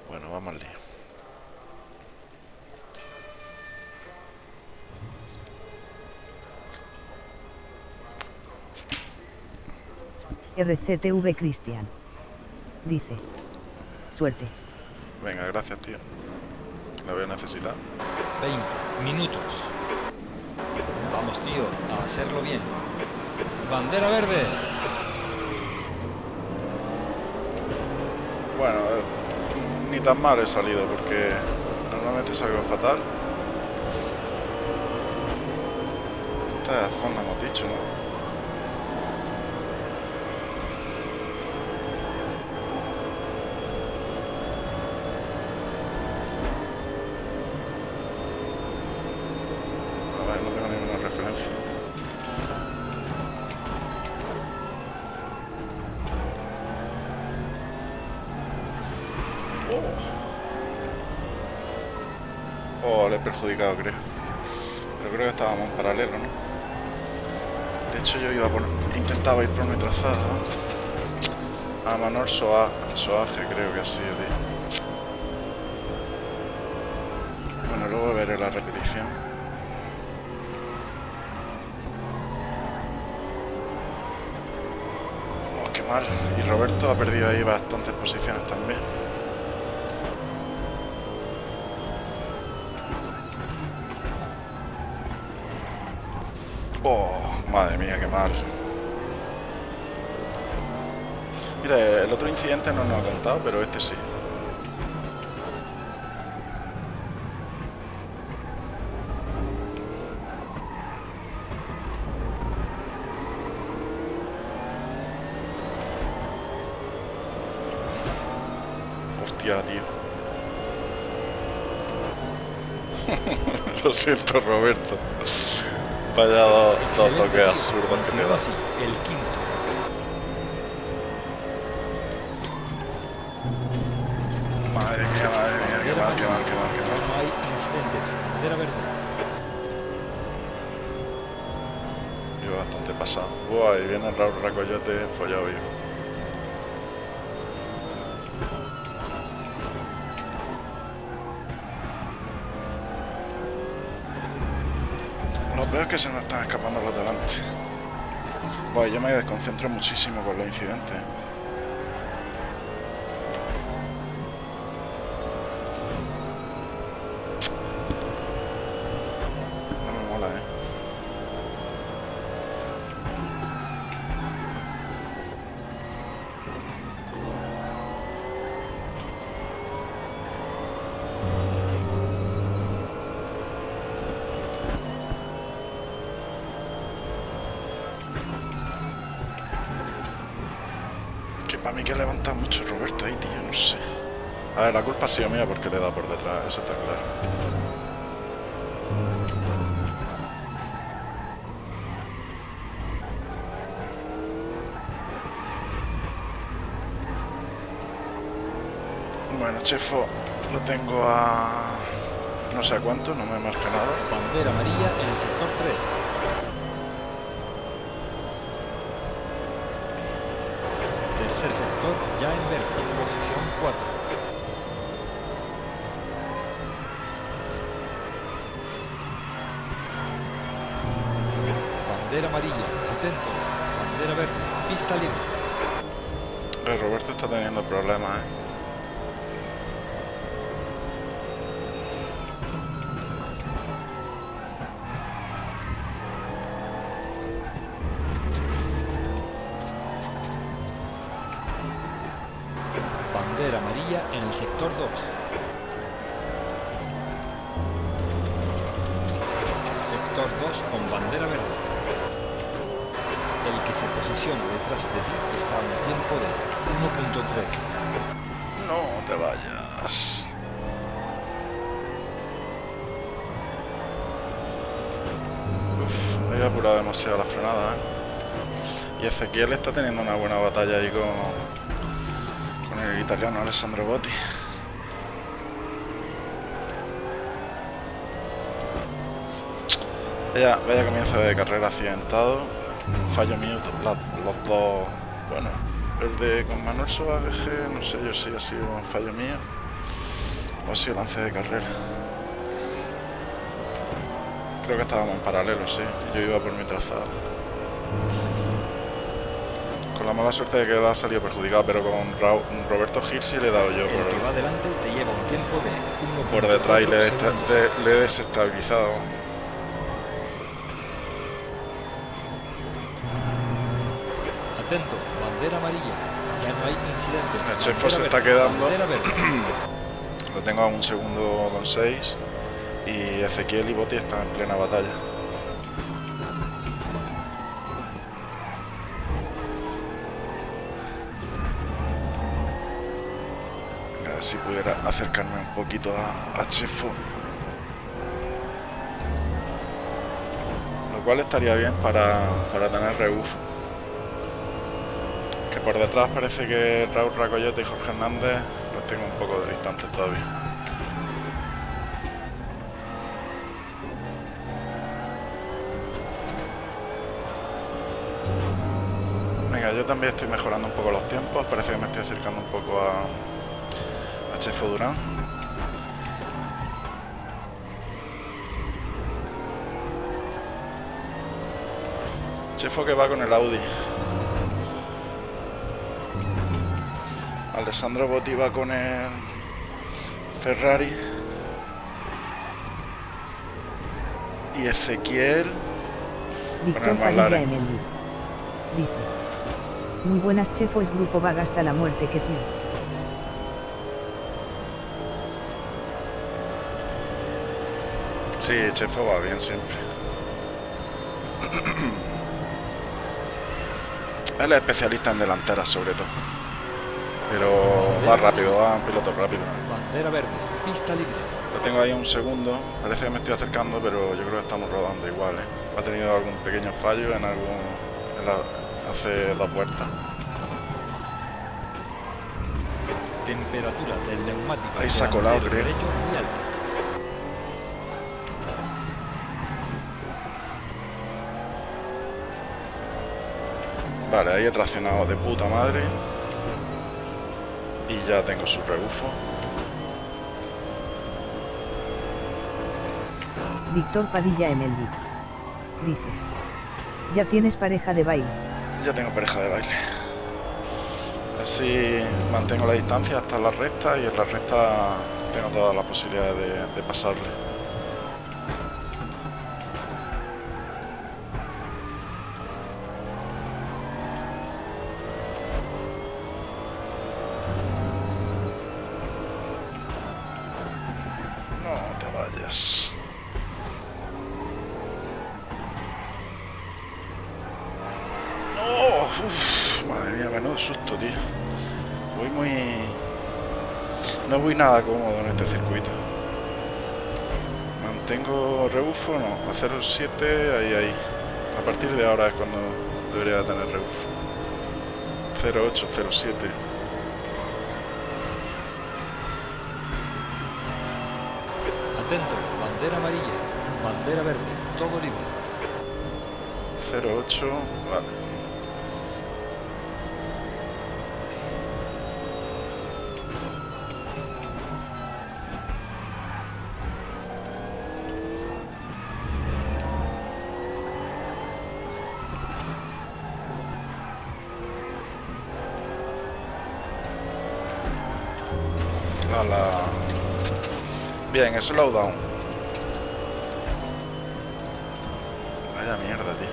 Bueno, vamos al lío. RCTV Cristian. Dice. Suerte. Venga, gracias, tío. La voy a necesitar. 20 minutos. Vamos, tío, a hacerlo bien. Bandera verde. Bueno, ni tan mal he salido porque normalmente salgo fatal. Esta es fondo hemos dicho, ¿no? Perjudicado, creo. Pero creo que estábamos en paralelo, ¿no? De hecho, yo iba por... intentaba ir por mi trazado. A Manor Soa... Soaje, creo que ha sido. Bueno, luego veré la repetición. Oh, qué mal. Y Roberto ha perdido ahí bastantes posiciones también. Madre mía, qué mal. Mira, el otro incidente no nos ha contado, pero este sí. Hostia, tío. [LAUGHS] Lo siento, Roberto. Vaya dos, dos toques absurdos que te da. El quinto. Madre mía, madre mía, qué mal, qué mal, qué mal, qué mal. No hay incidentes. Bandera verde. Yo bastante pasado. Buah, y viene el Raúl Racoyote follado vivo. Que se nos están escapando los delante. Bueno, yo me desconcentro muchísimo con los incidentes. Sido mía porque le he dado por detrás, eso está claro. Bueno, Chefo, lo tengo a... no sé a cuánto, no me marca nada. Bandera amarilla en el sector 3. tercer sector ya en verde, posición 4. Amarilla, atento. Bandera verde, pista libre. El Roberto está teniendo problemas, ¿eh? en el sector 2. Detrás de ti está un tiempo de 1.3. No te vayas. Uf, he apurado demasiado la frenada, ¿eh? Y Ezequiel está teniendo una buena batalla ahí con, el italiano Alessandro Botti. Vaya, vaya comienzo de carrera accidentado. Fallo mío, los dos. Bueno, el de con Manuel Soaje, no sé yo si ha sido un fallo mío o ha sido lance de carrera. Creo que estábamos en paralelo, sí. Yo iba por mi trazado. Con la mala suerte de que ha salido perjudicado, pero con Roberto Gil sí le he dado yo. El que va adelante te lleva un tiempo de Por detrás y le, he desestabilizado. Bandera amarilla. Ya no hay incidentes. El chef se está quedando. [CLEARS THROAT] Lo tengo a un segundo con 6 y Ezequiel y Boti están en plena batalla. A ver si pudiera acercarme un poquito a, a Chefo. Lo cual estaría bien para, para tener rebufo. Por detrás parece que Raúl Racoyote y Jorge Hernández los tengo un poco distantes todavía. yo también estoy mejorando un poco los tiempos. Parece que me estoy acercando un poco a, a Chefo Durán. Chefo que va con el Audi. Alessandro Botti va con el Ferrari. Y Ezequiel con el McLaren. Muy buenas chefo es grupo vaga hasta la muerte que tú. Sí, chefo va bien siempre. [CLEARS THROAT] Él es especialista en delanteras sobre todo. Pero va rápido, va un piloto rápido. Bandera verde, pista libre. Lo tengo ahí un segundo, parece que me estoy acercando, pero yo creo que estamos rodando igual. ¿eh? Ha tenido algún pequeño fallo en algún hace dos vueltas. Temperatura del neumático. Ahí se ha colado, creo. Derecho muy alta. Vale, ahí he traccionado de puta madre. Y ya tengo su rebufo. Víctor Padilla Emeldi. Dice. Ya tienes pareja de baile ya tengo pareja de baile. Así mantengo la distancia hasta la recta y en la recta tengo todas las posibilidades de, de pasarle. 7, ahí, ahí. A partir de ahora es cuando debería tener rebuff. 0807. Bien, eso lo down. Vaya mierda, tío.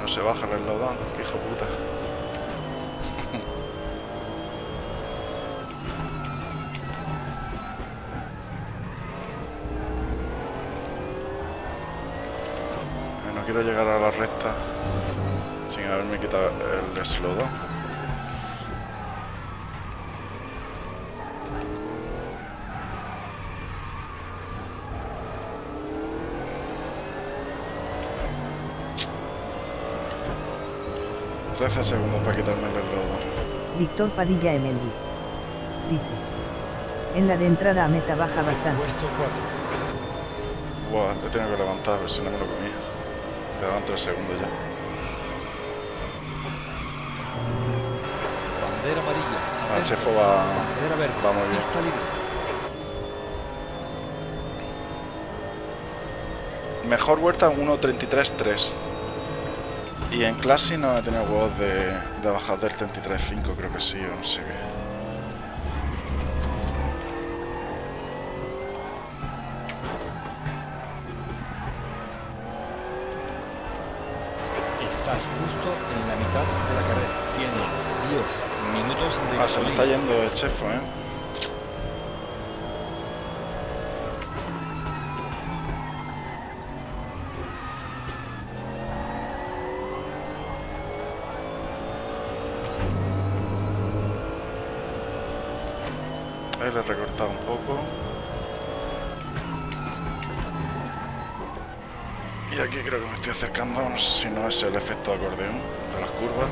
No se baja el slowdown, quiero llegar a la recta sin haberme quitado el slowdown. Trece segundos para quitarme el slowdown. Víctor Padilla Emeldi. Dice. En la de entrada a meta baja bastante. Puesto 4. Buah, he tenido que levantar, a ver si no me lo comía. Quedaban 3 segundos ya. Bandera amarilla. Ah, el chefo va, Bandera verde. va muy bien. Pista libre. Mejor vuelta 1.33.3. Y en clase no he tenido huevos de, de bajar del 33.5, creo que sí, o no sé qué. Estás justo en la mitad de la carrera. Tienes 10 minutos de Ah, se me está yendo el chefo, ¿eh? Estoy acercando, no sé si no es el efecto de acordeón de las curvas.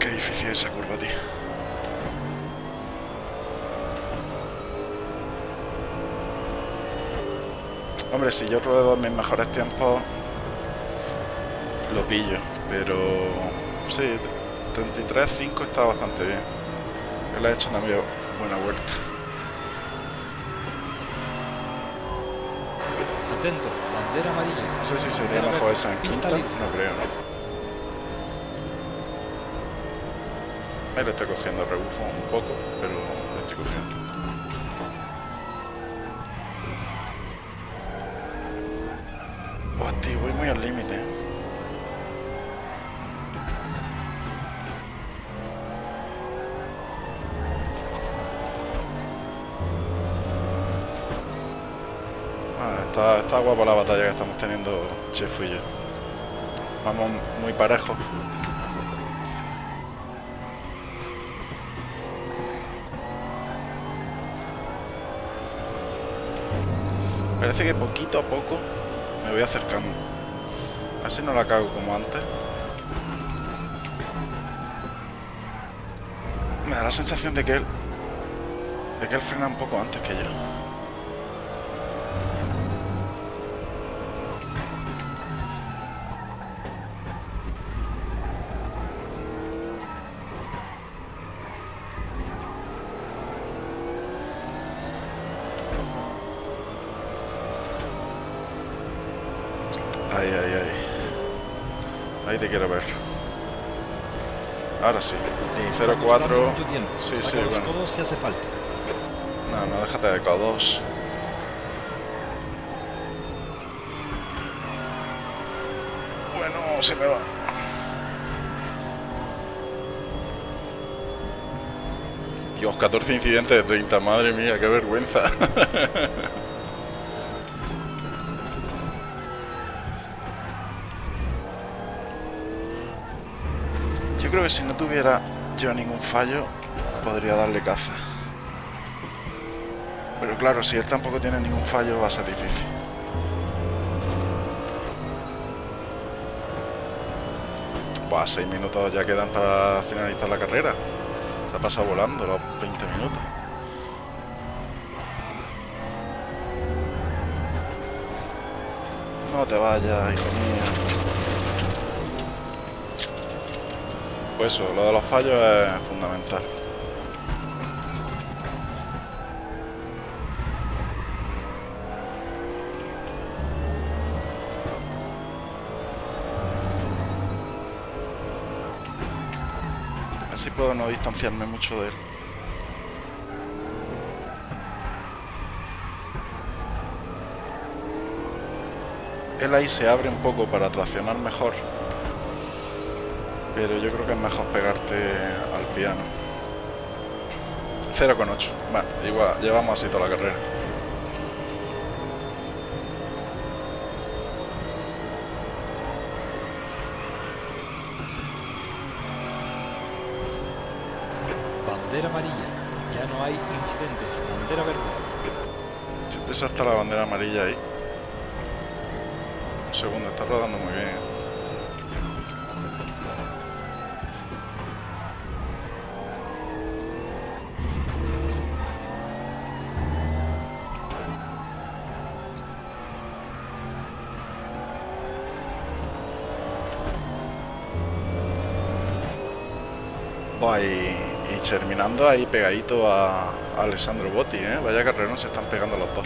Qué difícil esa curva, tío. Hombre, si yo ruedo mis mejores tiempos, lo pillo pero sí, 33-5 está bastante bien. Él ha hecho también buena vuelta. Atento, bandera amarilla. No sé si sería mejor esa en quinta, no creo, ¿no? Ahí le estoy cogiendo rebufo un poco, pero le estoy cogiendo. Está, guapa la batalla que estamos teniendo Chef y yo. Vamos muy parejos. Parece que poquito a poco me voy acercando. Así no la cago como antes. Me da la sensación de que él... De que él frena un poco antes que yo. Te quiero ver. Ahora sí. 0-4. Sí, sí, bueno. si hace falta. No, no, déjate de codos. Bueno, se me va. Dios, 14 incidentes de 30, madre mía, qué vergüenza. [LAUGHS] creo que si no tuviera yo ningún fallo, podría darle caza. Pero claro, si él tampoco tiene ningún fallo, va a ser difícil. Buah, 6 minutos ya quedan para finalizar la carrera. Se ha pasado volando los 20 minutos. No te vayas, hijo. Pues eso, lo de los fallos es fundamental. Así puedo no distanciarme mucho de él. Él ahí se abre un poco para traccionar mejor pero yo creo que es mejor pegarte al piano. 0,8. Bueno, igual, llevamos así toda la carrera. Bandera amarilla. Ya no hay incidentes. Bandera verde. Siempre salta la bandera amarilla ahí. Un segundo, está rodando muy bien. Ahí pegadito a, Alessandro Botti, ¿eh? Vaya carrerón se están pegando los dos.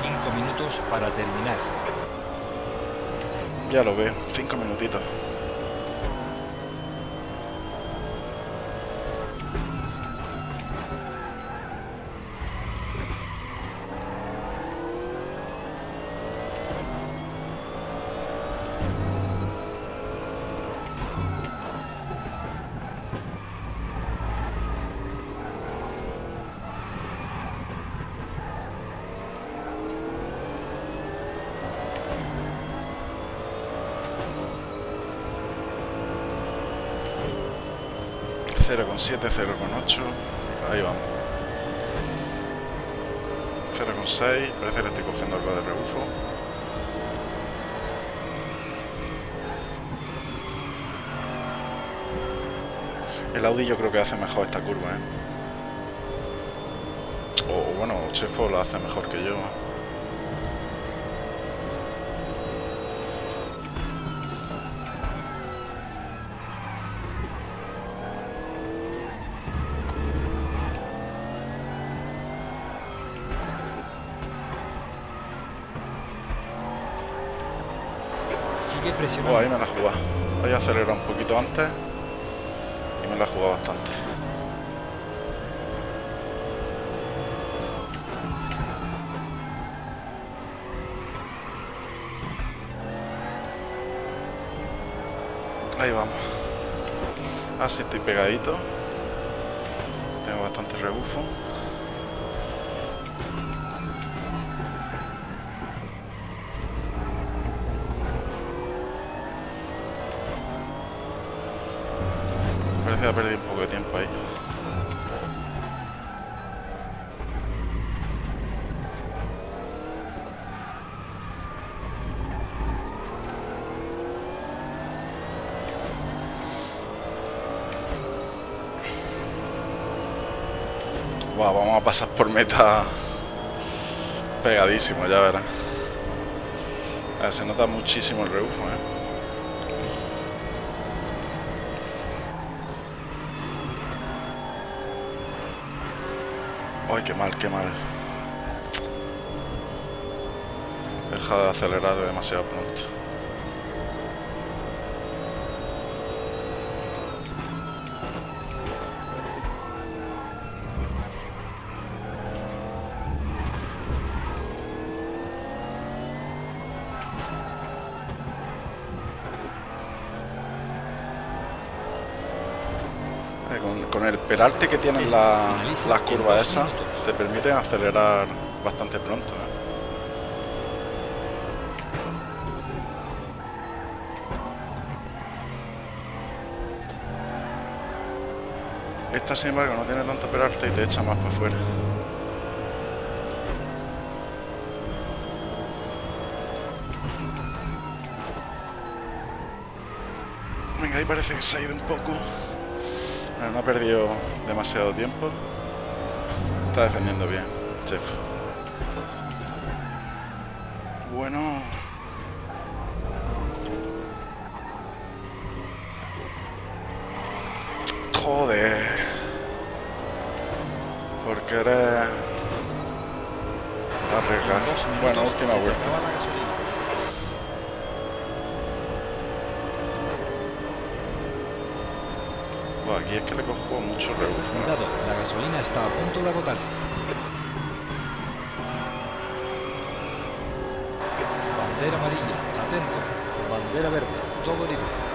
Cinco minutos para terminar. Ya lo veo, cinco minutitos. 0,7, 0,8. Ahí vamos. 0,6. Parece que le estoy cogiendo algo de rebufo. El Audi yo creo que hace mejor esta curva, ¿eh? O bueno, Chefo lo hace mejor que yo. Ahí me la jugado. Voy a acelerar un poquito antes y me la he jugado bastante. Ahí vamos. Así estoy pegadito. Tengo bastante rebufo. Pasar por meta pegadísimo, ya verás. se nota muchísimo el rebufo, ¿eh? Ay, qué mal, qué mal. Deja de acelerar demasiado pronto. El peralte que tienen las curvas esas, te permiten acelerar bastante pronto. ¿eh? Esta sin embargo no tiene tanto peralte y te echa más para afuera. Venga, ahí parece que se ha ido un poco no ha perdido demasiado tiempo. Está defendiendo bien, chef. Aquí es que le cojo mucho rebufo. Cuidado, la gasolina está a punto de agotarse. Bandera amarilla, atento. Bandera verde, todo libre.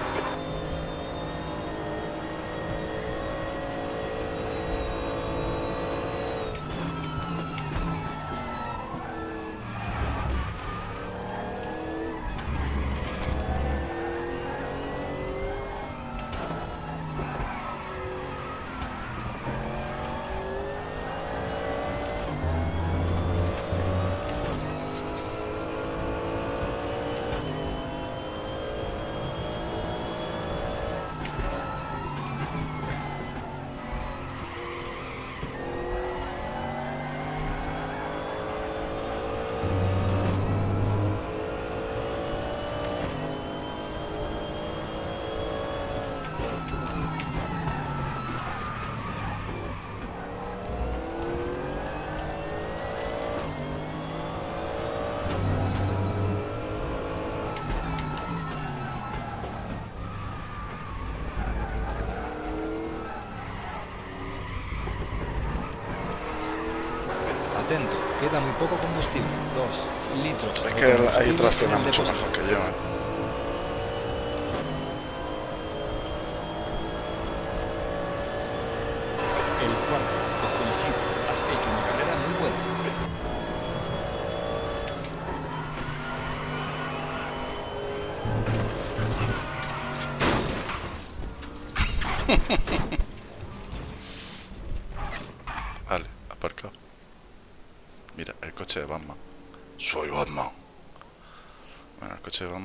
Muy poco combustible. 2 litros. Es que tracciona mucho mejor que yo.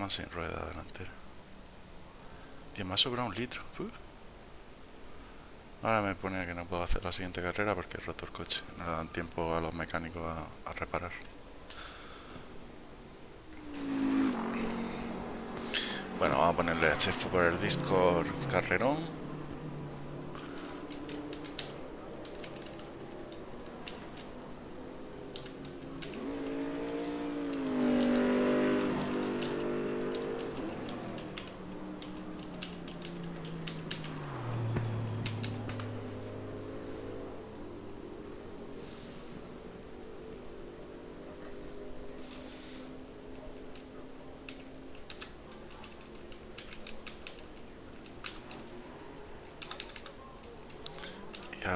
Sin rueda delantera. Y me ha sobrado un litro. Ahora me pone que no puedo hacer la siguiente carrera porque he roto el coche. No le dan tiempo a los mecánicos a, a reparar. Bueno, vamos a ponerle a Chef por el Discord carrerón.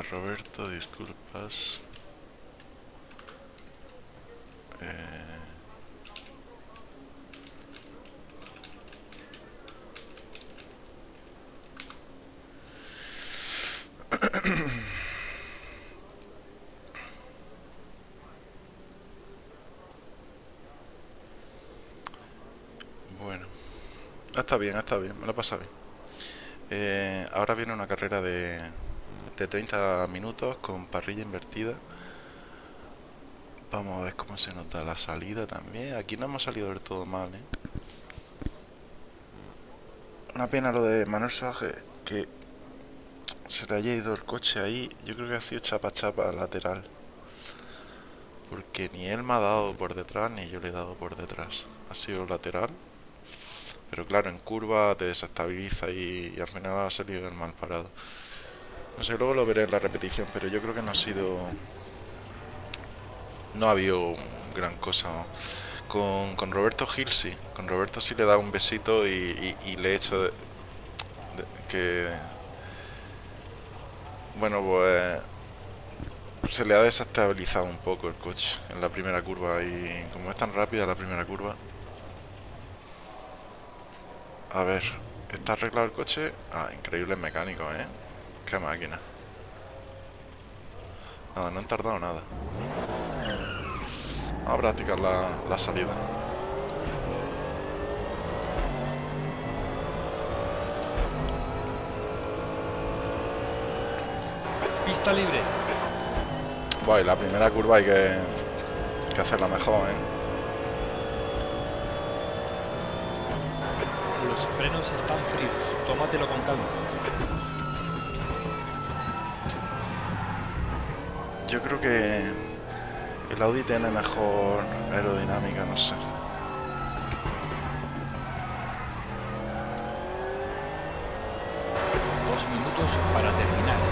Roberto, disculpas. Eh... bueno, está bien, está bien, me lo pasa bien. Eh, ahora viene una carrera de, de 30 minutos con parrilla invertida. Vamos a ver cómo se nota la salida también. Aquí no hemos salido del todo mal, ¿eh? Una pena lo de Manuel Soaje, que se le haya ido el coche ahí. Yo creo que ha sido chapa chapa lateral. Porque ni él me ha dado por detrás, ni yo le he dado por detrás. Ha sido lateral. Pero claro, en curva te desestabiliza y, y al final ha salido el mal parado. No sé, luego lo veré en la repetición, pero yo creo que no ha sido... No ha habido gran cosa. Con, con Roberto Gil sí. Con Roberto sí le dado un besito y, le he hecho que... Bueno, pues... Se le ha desestabilizado un poco el coche en la primera curva y como es tan rápida la primera curva... A ver, ¿está arreglado el coche? Ah, increíble mecánico, ¿eh? Qué máquina. Nada, no han tardado nada. Vamos a practicar la, la salida. Pista libre. Bueno, la primera curva hay que, que hacerla mejor, ¿eh? Los frenos están fríos. Tómatelo con calma. Yo creo que el Audi tiene mejor aerodinámica, no sé. Dos minutos para terminar.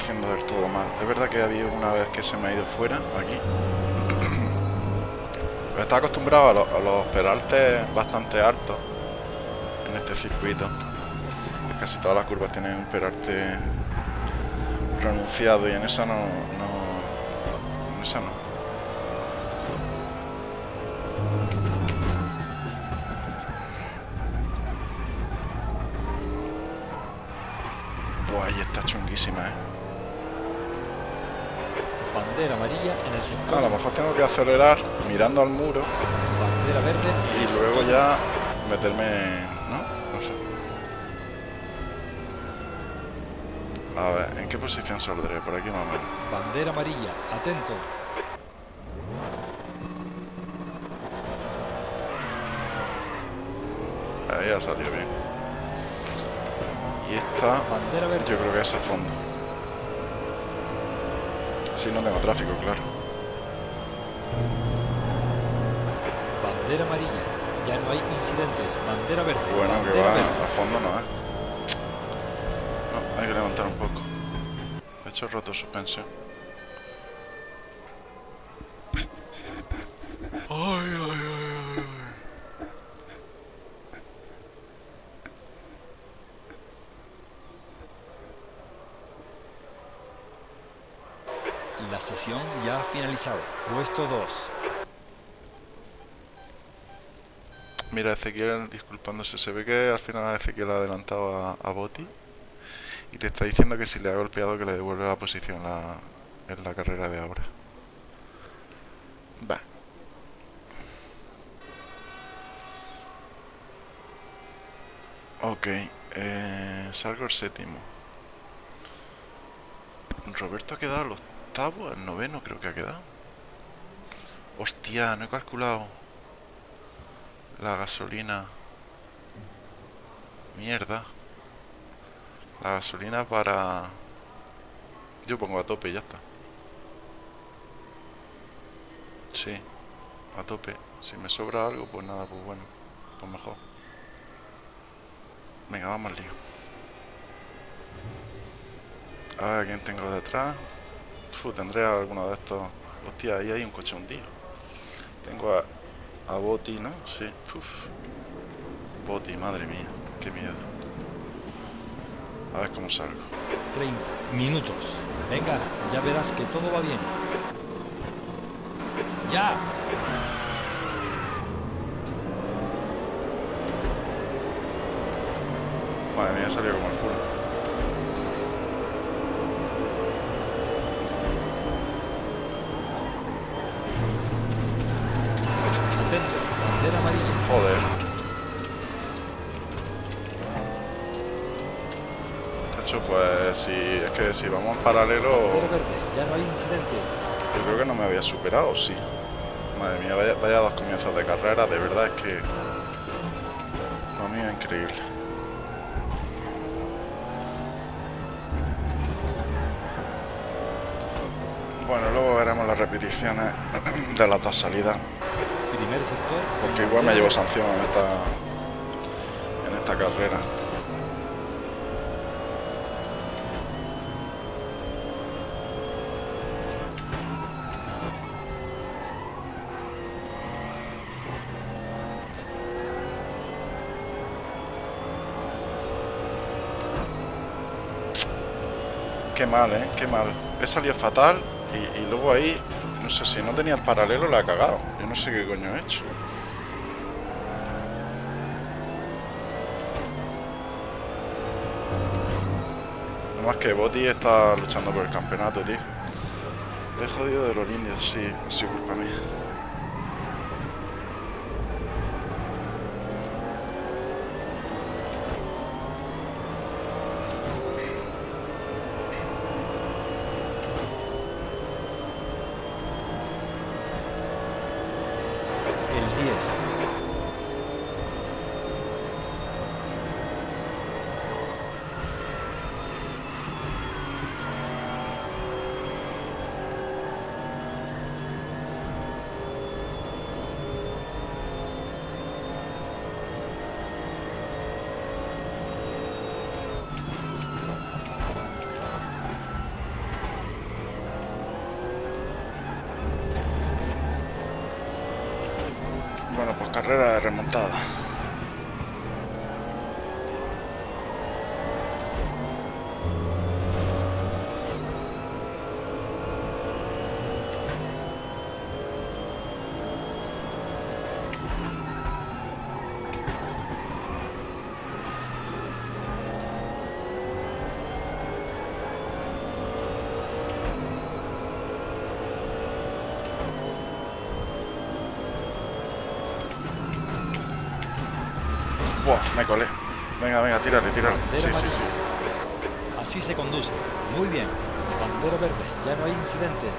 Haciendo del todo mal. Es verdad que había una vez que se me ha ido fuera, aquí está acostumbrado a, los peraltes bastante altos en este circuito. Casi todas las curvas tienen un peralte pronunciado y en esa no en esa no. Buah, ahí está chunguísima, eh. Bandera amarilla en el sector. A lo mejor tengo que acelerar mirando al muro. Bandera verde y luego ya meterme, ¿no? No sé. A ver, ¿en qué posición saldré? Por aquí más o menos. Bandera amarilla, atento. Ahí ya salió bien. Y esta, Bandera verde. yo creo que es a fondo. Si no tengo tráfico, claro. Bandera amarilla, ya no hay incidentes, bandera verde. Bueno, bandera que va verde. a fondo no, ¿eh? No, hay que levantar un poco. De hecho, he roto suspensión. Ay, ay, ay, ay, ay. La sesión ya ha finalizado. Puesto 2. Mira, Ezequiel disculpándose. Se ve que al final Ezequiel ha adelantado a, a Boti y te está diciendo que si le ha golpeado que le devuelve la posición la- en la carrera de ahora. Va. Ok, eh, salgo el séptimo. Roberto ha quedado el octavo, el noveno creo que ha quedado. Hostia, no he calculado la gasolina. Mierda. La gasolina para... Yo pongo a tope y ya está. Sí, a tope. Si me sobra algo, pues nada, pues bueno. Pues mejor. Venga, vamos al lío. A ver, ¿quién tengo detrás? Fu, tendré alguno de estos... Hostia, ahí hay un coche hundido. Tengo a, a Boti, ¿no? Sí. Uf. Boti, madre mía. Qué miedo. A ver cómo salgo. 30 minutos. Venga, ya verás que todo va bien. ¡Ya! Madre mía, salió como el Si es que si vamos en paralelo, verde, ya no hay incidentes. yo creo que no me había superado, sí. Madre mía, vaya, vaya dos comienzos de carrera, de verdad es que... Lo mío es increíble. Bueno, luego veremos las repeticiones [CLEARS THROAT] de las dos salidas. Primer sector. Porque igual me llevo sanción en esta, en esta carrera. Qué mal, ¿eh? Qué mal. He salido fatal y, luego ahí, no sé si no tenía el paralelo, la he cagado. Yo no sé qué coño he hecho. No más que Boti está luchando por el campeonato, tío. He jodido de los indios, sí, ha sido culpa mía. Me colé. Venga, venga, tírale, tírale. Sí, sí, sí. Así se conduce. Muy bien. Bandera verde, ya no hay incidentes.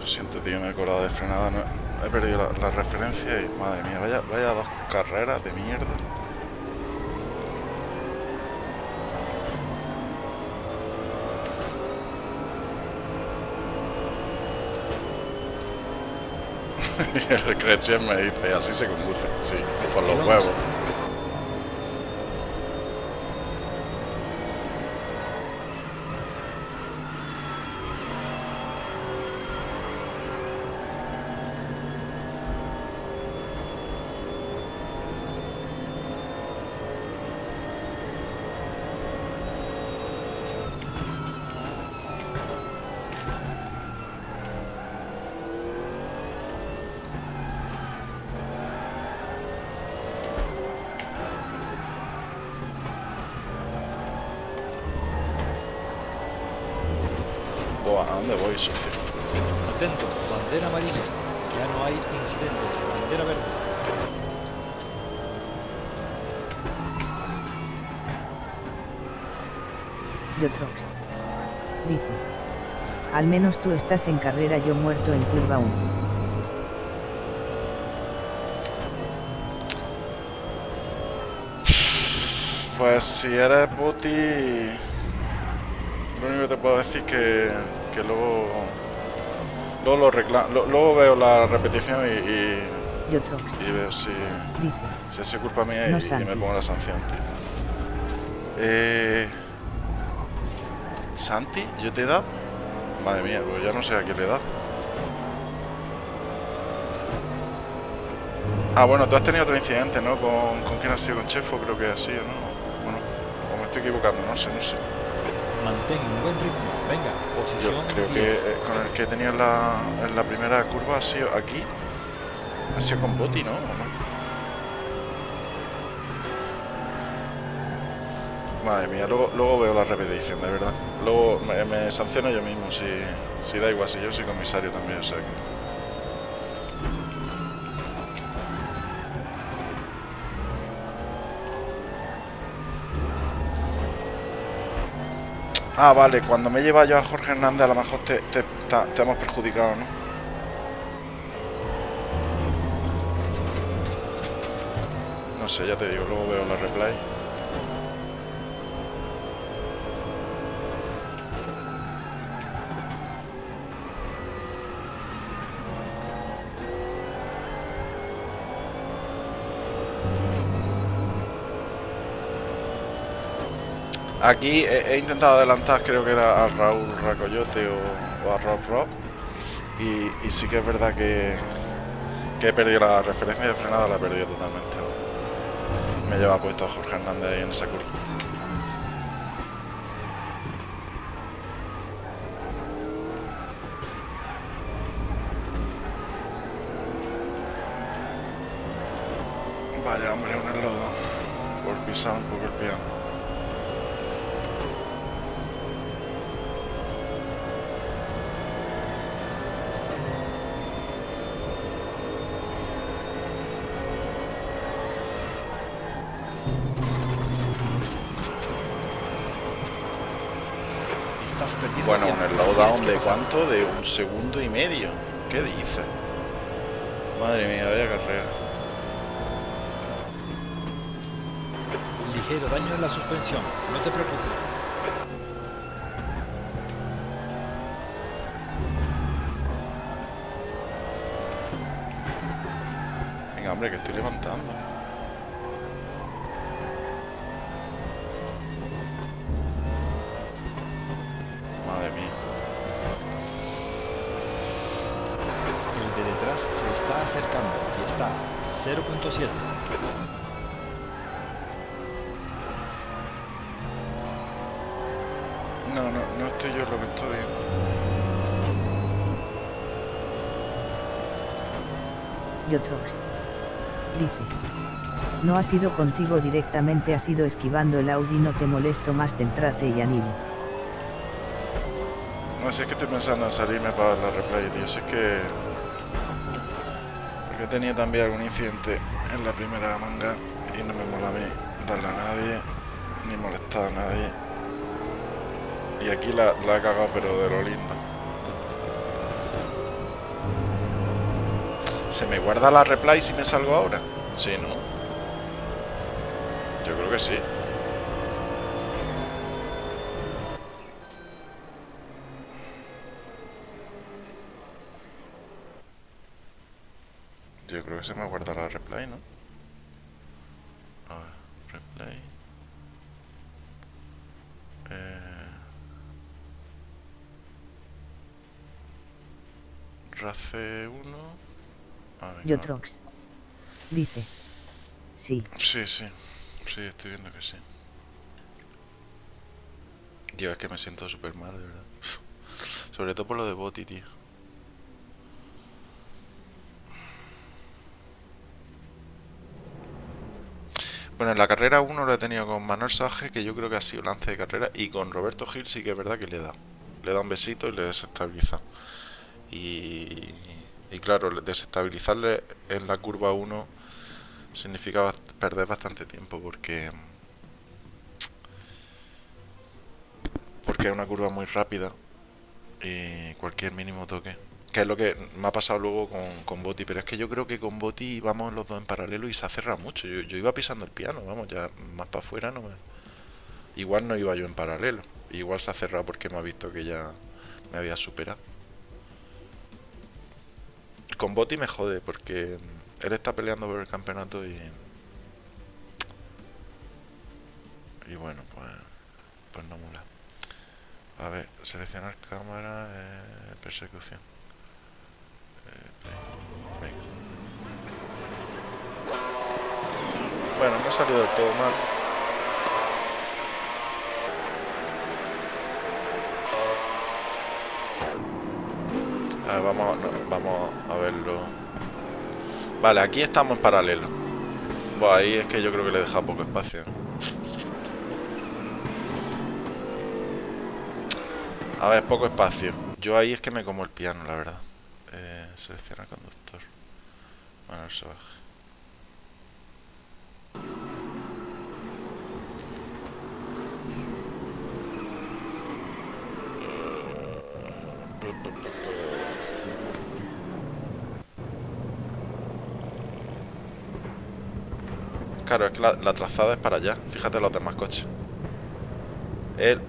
Lo siento, tío, me he colado de frenada. no- he perdido la, la referencia y, madre mía, vaya, vaya dos carreras de mierda. Y [LAUGHS] el Cretchen me dice, así se conduce, sí, por los huevos. Menos tú estás en carrera, yo muerto en curva 1. Pues si eres puti... Lo único que te puedo decir que que luego luego, lo luego veo la repetición y, y, veo si, si es culpa mía y, me pongo la sanción, Eh, Santi, ¿yo te he dado? Madre mía, pues ya no sé a quién le he dado. Ah, bueno, tú has tenido otro incidente, ¿no? ¿Con, con quién has sido? ¿Con Chefo? Creo que así, ¿no? Bueno, o me estoy equivocando, no sé, no sé. Mantén un buen ritmo. Venga, posición Yo creo que eh, con el que tenía en la, en la primera curva ha sido aquí. Ha sido con Boti, ¿no? Madre mía, luego, luego veo la repetición, de verdad. Luego me, sanciono yo mismo si, si da igual, si yo soy comisario también, o sea que... Ah, vale, cuando me lleva yo a Jorge Hernández a lo mejor te, te, te hemos perjudicado, ¿no? No sé, ya te digo, luego veo la replay. Aquí he, intentado adelantar, creo que era a Raúl Racoyote o, a Rob Rob. Y, sí que es verdad que, que he perdido la referencia de frenada, la he perdido totalmente. Me lleva puesto a Jorge Hernández ahí en esa curva. Cuánto? De un segundo y medio. ¿Qué dice? Madre mía, vaya carrera. Ligero daño en la suspensión, no te preocupes. Venga, hombre, que estoy levantando. se está acercando y está 0.7. No, no, no estoy yo lo que estoy viendo. Yotrox. Dice. No ha sido contigo directamente, ha sido esquivando el Audi, no te molesto más, centrate y animo. No, sé, es que estoy pensando en salirme para la replay, tío. Si es que que tenía también algún incidente en la primera manga y no me mola a mí darle a nadie, ni molestar a nadie. Y aquí la, la he cagado pero de lo lindo. ¿Se me guarda la replay si me salgo ahora? Sí, ¿no? Yo creo que sí. Creo que se me ha guardado la replay, ¿no? A ver, replay. Eh... Race 1. Yotrox. Dice. Sí. Sí, sí. Sí, estoy viendo que sí. Tío, es que me siento súper mal, de verdad. Sobre todo por lo de Boti, tío. Bueno, en la carrera 1 lo he tenido con Manuel Saje, que yo creo que ha sido lance de carrera, y con Roberto Gil sí que es verdad que le da. Le da un besito y le desestabiliza. Y, y claro, desestabilizarle en la curva 1 significa perder bastante tiempo porque porque es una curva muy rápida y cualquier mínimo toque que es lo que me ha pasado luego con, con Boti pero es que yo creo que con Boti vamos los dos en paralelo y se ha cerrado mucho. Yo, iba pisando el piano vamos ya más para afuera no me... igual no iba yo en paralelo igual se ha cerrado porque me ha visto que ya me había superado. Con Boti me jode porque él está peleando por el campeonato y y bueno pues pues no mola. A ver seleccionar cámara eh, persecución Venga. bueno no ha salido del todo mal vamos, vamos a verlo. Vale, aquí estamos en paralelo. Bueno, ahí es que yo creo que le deja poco espacio. A ver, poco espacio. Yo ahí es que me como el piano, la verdad. Selecciona conductor. Bueno, el baja. Claro, es que la, trazada es para allá. Fíjate los demás coches. Él...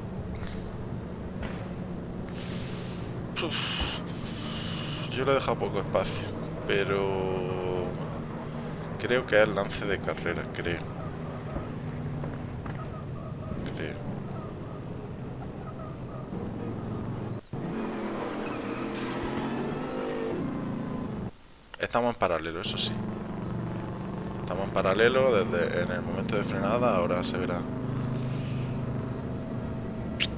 Yo le he dejado poco espacio. Pero... Creo que es el lance de carrera, creo. Creo. Estamos en paralelo, eso sí. Estamos en paralelo desde en el momento de frenada, ahora se verá.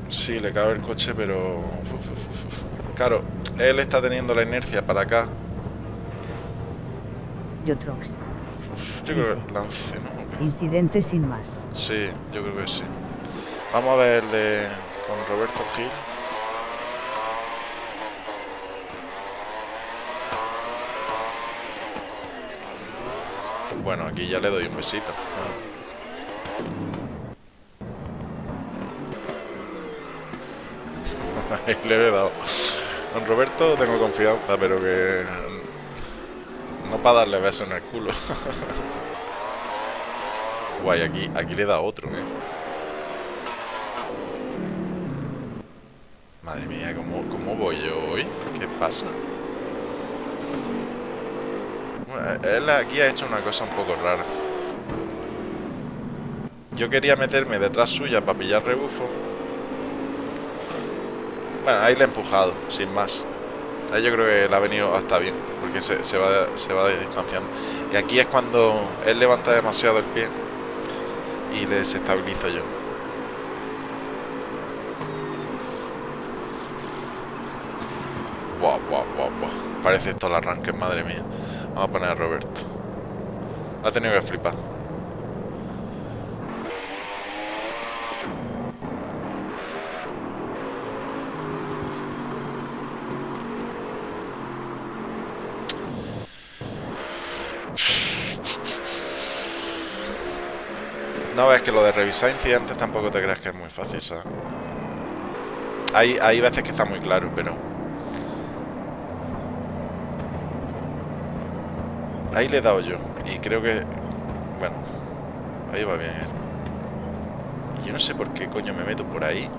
Sí, le cabe el coche, pero... Claro, él está teniendo la inercia para acá. Yo Trox. Yo creo que lance, ¿no? Incidente sin más. Sí, yo creo que sí. Vamos a ver de, con Roberto Gil. Bueno, aquí ya le doy un besito. [LAUGHS] Ahí le he dado. Don Roberto tengo confianza, pero que... No para darle besos en el culo. [LAUGHS] Guay, aquí, aquí le da otro, ¿eh? Madre mía, ¿cómo, ¿cómo voy yo hoy? ¿Qué pasa? él aquí ha hecho una cosa un poco rara. Yo quería meterme detrás suya para pillar rebufo. Bueno, ahí le he empujado, sin más. Ahí yo creo que le ha venido hasta bien, porque se, va, se va distanciando. Y aquí es cuando él levanta demasiado el pie y le desestabilizo yo. Wow, wow, wow, wow. Parece esto el arranque, madre mía. Vamos a poner a Roberto. Ha tenido que flipar. No, ves que lo de revisar incidentes tampoco te creas que es muy fácil, ¿sabes? Hay, hay veces que está muy claro, pero... Ahí le he dado yo. Y creo que... Bueno. Ahí va bien yo no sé por qué coño me meto por ahí.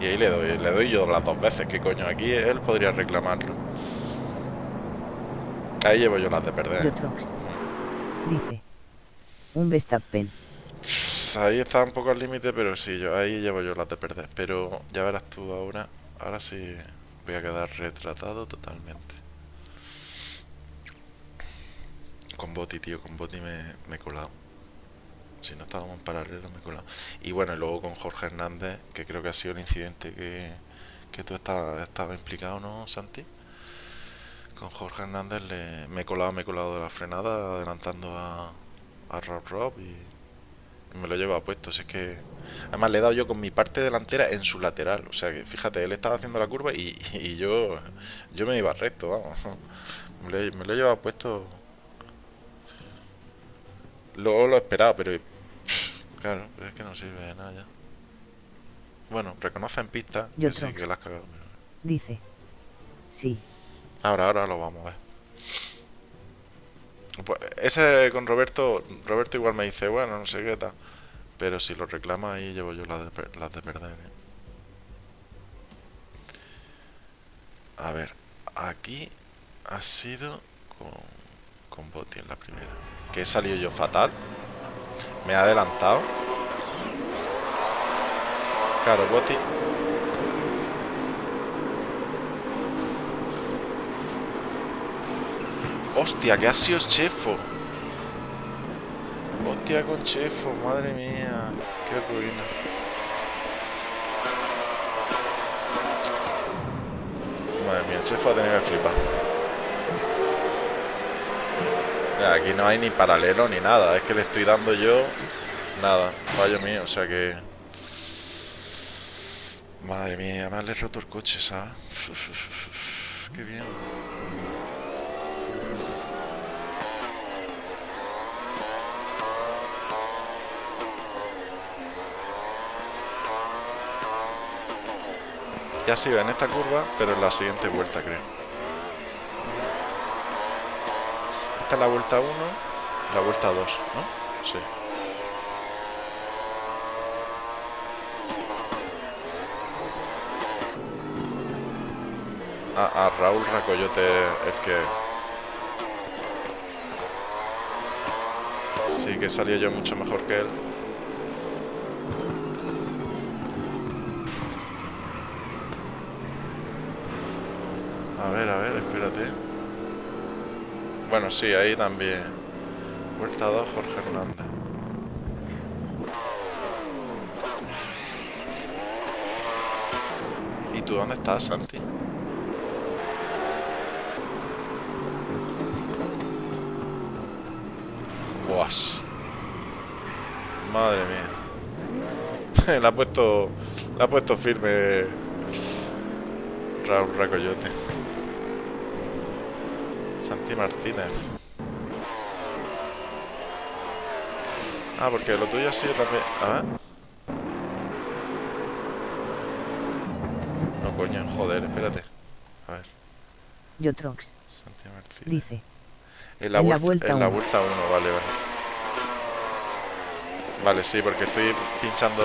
Y ahí le doy. Le doy yo las dos veces. Que coño? Aquí él podría reclamarlo. Ahí llevo yo las de perder. Dice. Un Verstappen. Ahí está un poco al límite, pero sí, yo ahí llevo yo las de perder. Pero ya verás tú ahora. Ahora sí voy a quedar retratado totalmente. Con Boti, tío, con Boti me, me he colado. Si no estábamos en paralelo, me he colado. Y bueno, luego con Jorge Hernández, que creo que ha sido el incidente que, que tú estabas estaba implicado, ¿no, Santi? Con Jorge Hernández le, me he colado, me he colado de la frenada, adelantando a, a Rob Rob y, me lo lleva puesto. es que además le he dado yo con mi parte delantera en su lateral. O sea que fíjate, él estaba haciendo la curva y, y yo yo me iba recto, vamos. Me lo, he llevado puesto. Luego lo he esperado, pero claro, es que no sirve de nada ya. Bueno, reconoce en pista que sí, que la has cagado. Dice. Sí. Ahora, ahora lo vamos a ver. Pues, ese con Roberto, Roberto igual me dice, bueno, no sé qué tal. Pero si lo reclama ahí llevo yo las de, las de perder. ¿eh? A ver, aquí ha sido con, con Botti en la primera. Que he salido yo fatal. Me ha adelantado. Claro, Botti Hostia, que ha sido Chefo. Hostia con Chefo, madre mía. Qué ruina. Madre mía, Chefo ha tenido que flipar. aquí no hay ni paralelo ni nada. Es que le estoy dando yo nada. Fallo mío, o sea que... Madre mía, me le roto el coche, ¿sabes? Qué bien. Ya ha sido en esta curva, pero en la siguiente vuelta, creo. Esta es la vuelta 1, la vuelta 2, ¿no? Sí. A, a Raúl Racoyote el que... Sí, que salía yo mucho mejor que él. A ver, a ver, espérate. Bueno, sí, ahí también. Vuelta 2, Jorge Hernández. ¿Y tú dónde estás, Santi? Guas. Madre mía. [LAUGHS] la ha puesto. La ha puesto firme Raúl Racoyote. Santi Martínez. Ah, porque lo tuyo ha sido también... A ver. No, coño, joder, espérate. A ver. Yotrox. Santi Martínez. Dice. En la, vuelta, en la vuelta 1, vale, vale. Vale, sí, porque estoy pinchando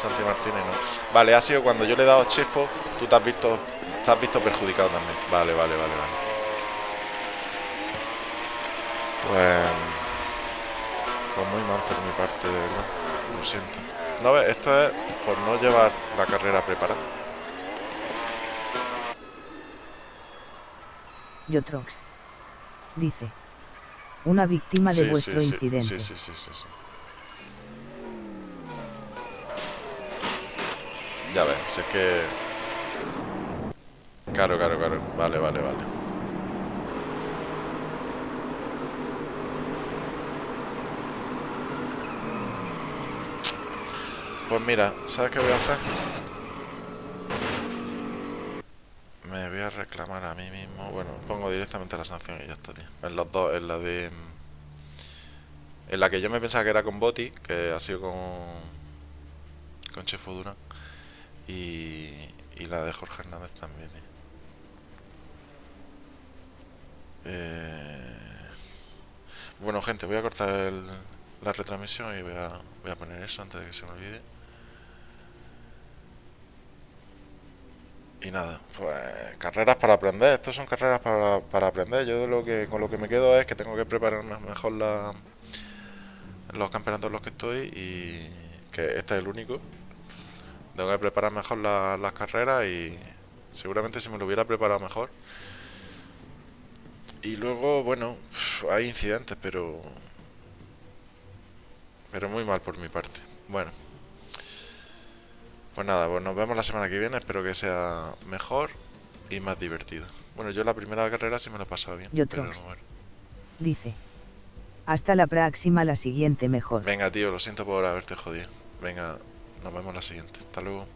Santi Martínez, ¿no? Vale, ha sido cuando yo le he dado chefo, tú te has visto, te has visto perjudicado también. Vale, vale, vale, vale. Pues, pues muy mal por mi parte, de verdad. Lo siento. No, esto es por no llevar la carrera preparada. Yotrox. Dice. Una víctima de vuestro incidente. Sí, sí, sí, sí, sí. Ya ves, es que... Claro, claro, claro. Vale, vale, vale. Pues mira, ¿sabes qué voy a hacer? Me voy a reclamar a mí mismo. Bueno, pongo directamente la sanción y ya está, tío. En los dos, en la de... En la que yo me pensaba que era con Boti, que ha sido con... Con Chefo Dura. Y... Y la de Jorge Hernández también, ¿eh? Eh... Bueno, gente, voy a cortar la retransmisión y voy a, voy a poner eso antes de que se me olvide. Y nada, pues carreras para aprender. Estos son carreras para, para aprender. Yo lo que con lo que me quedo es que tengo que prepararme mejor la, los campeonatos los que estoy y que este es el único. Tengo que preparar mejor las carreras y seguramente si me lo hubiera preparado mejor. Y luego, bueno, hay incidentes, pero pero muy mal por mi parte. Bueno. Pues nada, pues nos vemos la semana que viene. Espero que sea mejor y más divertido. Bueno, yo la primera carrera sí me lo he pasado bien. Yo Dice. Hasta la próxima, la siguiente mejor. Venga, tío, lo siento por haberte jodido. Venga, nos vemos la siguiente. Hasta luego.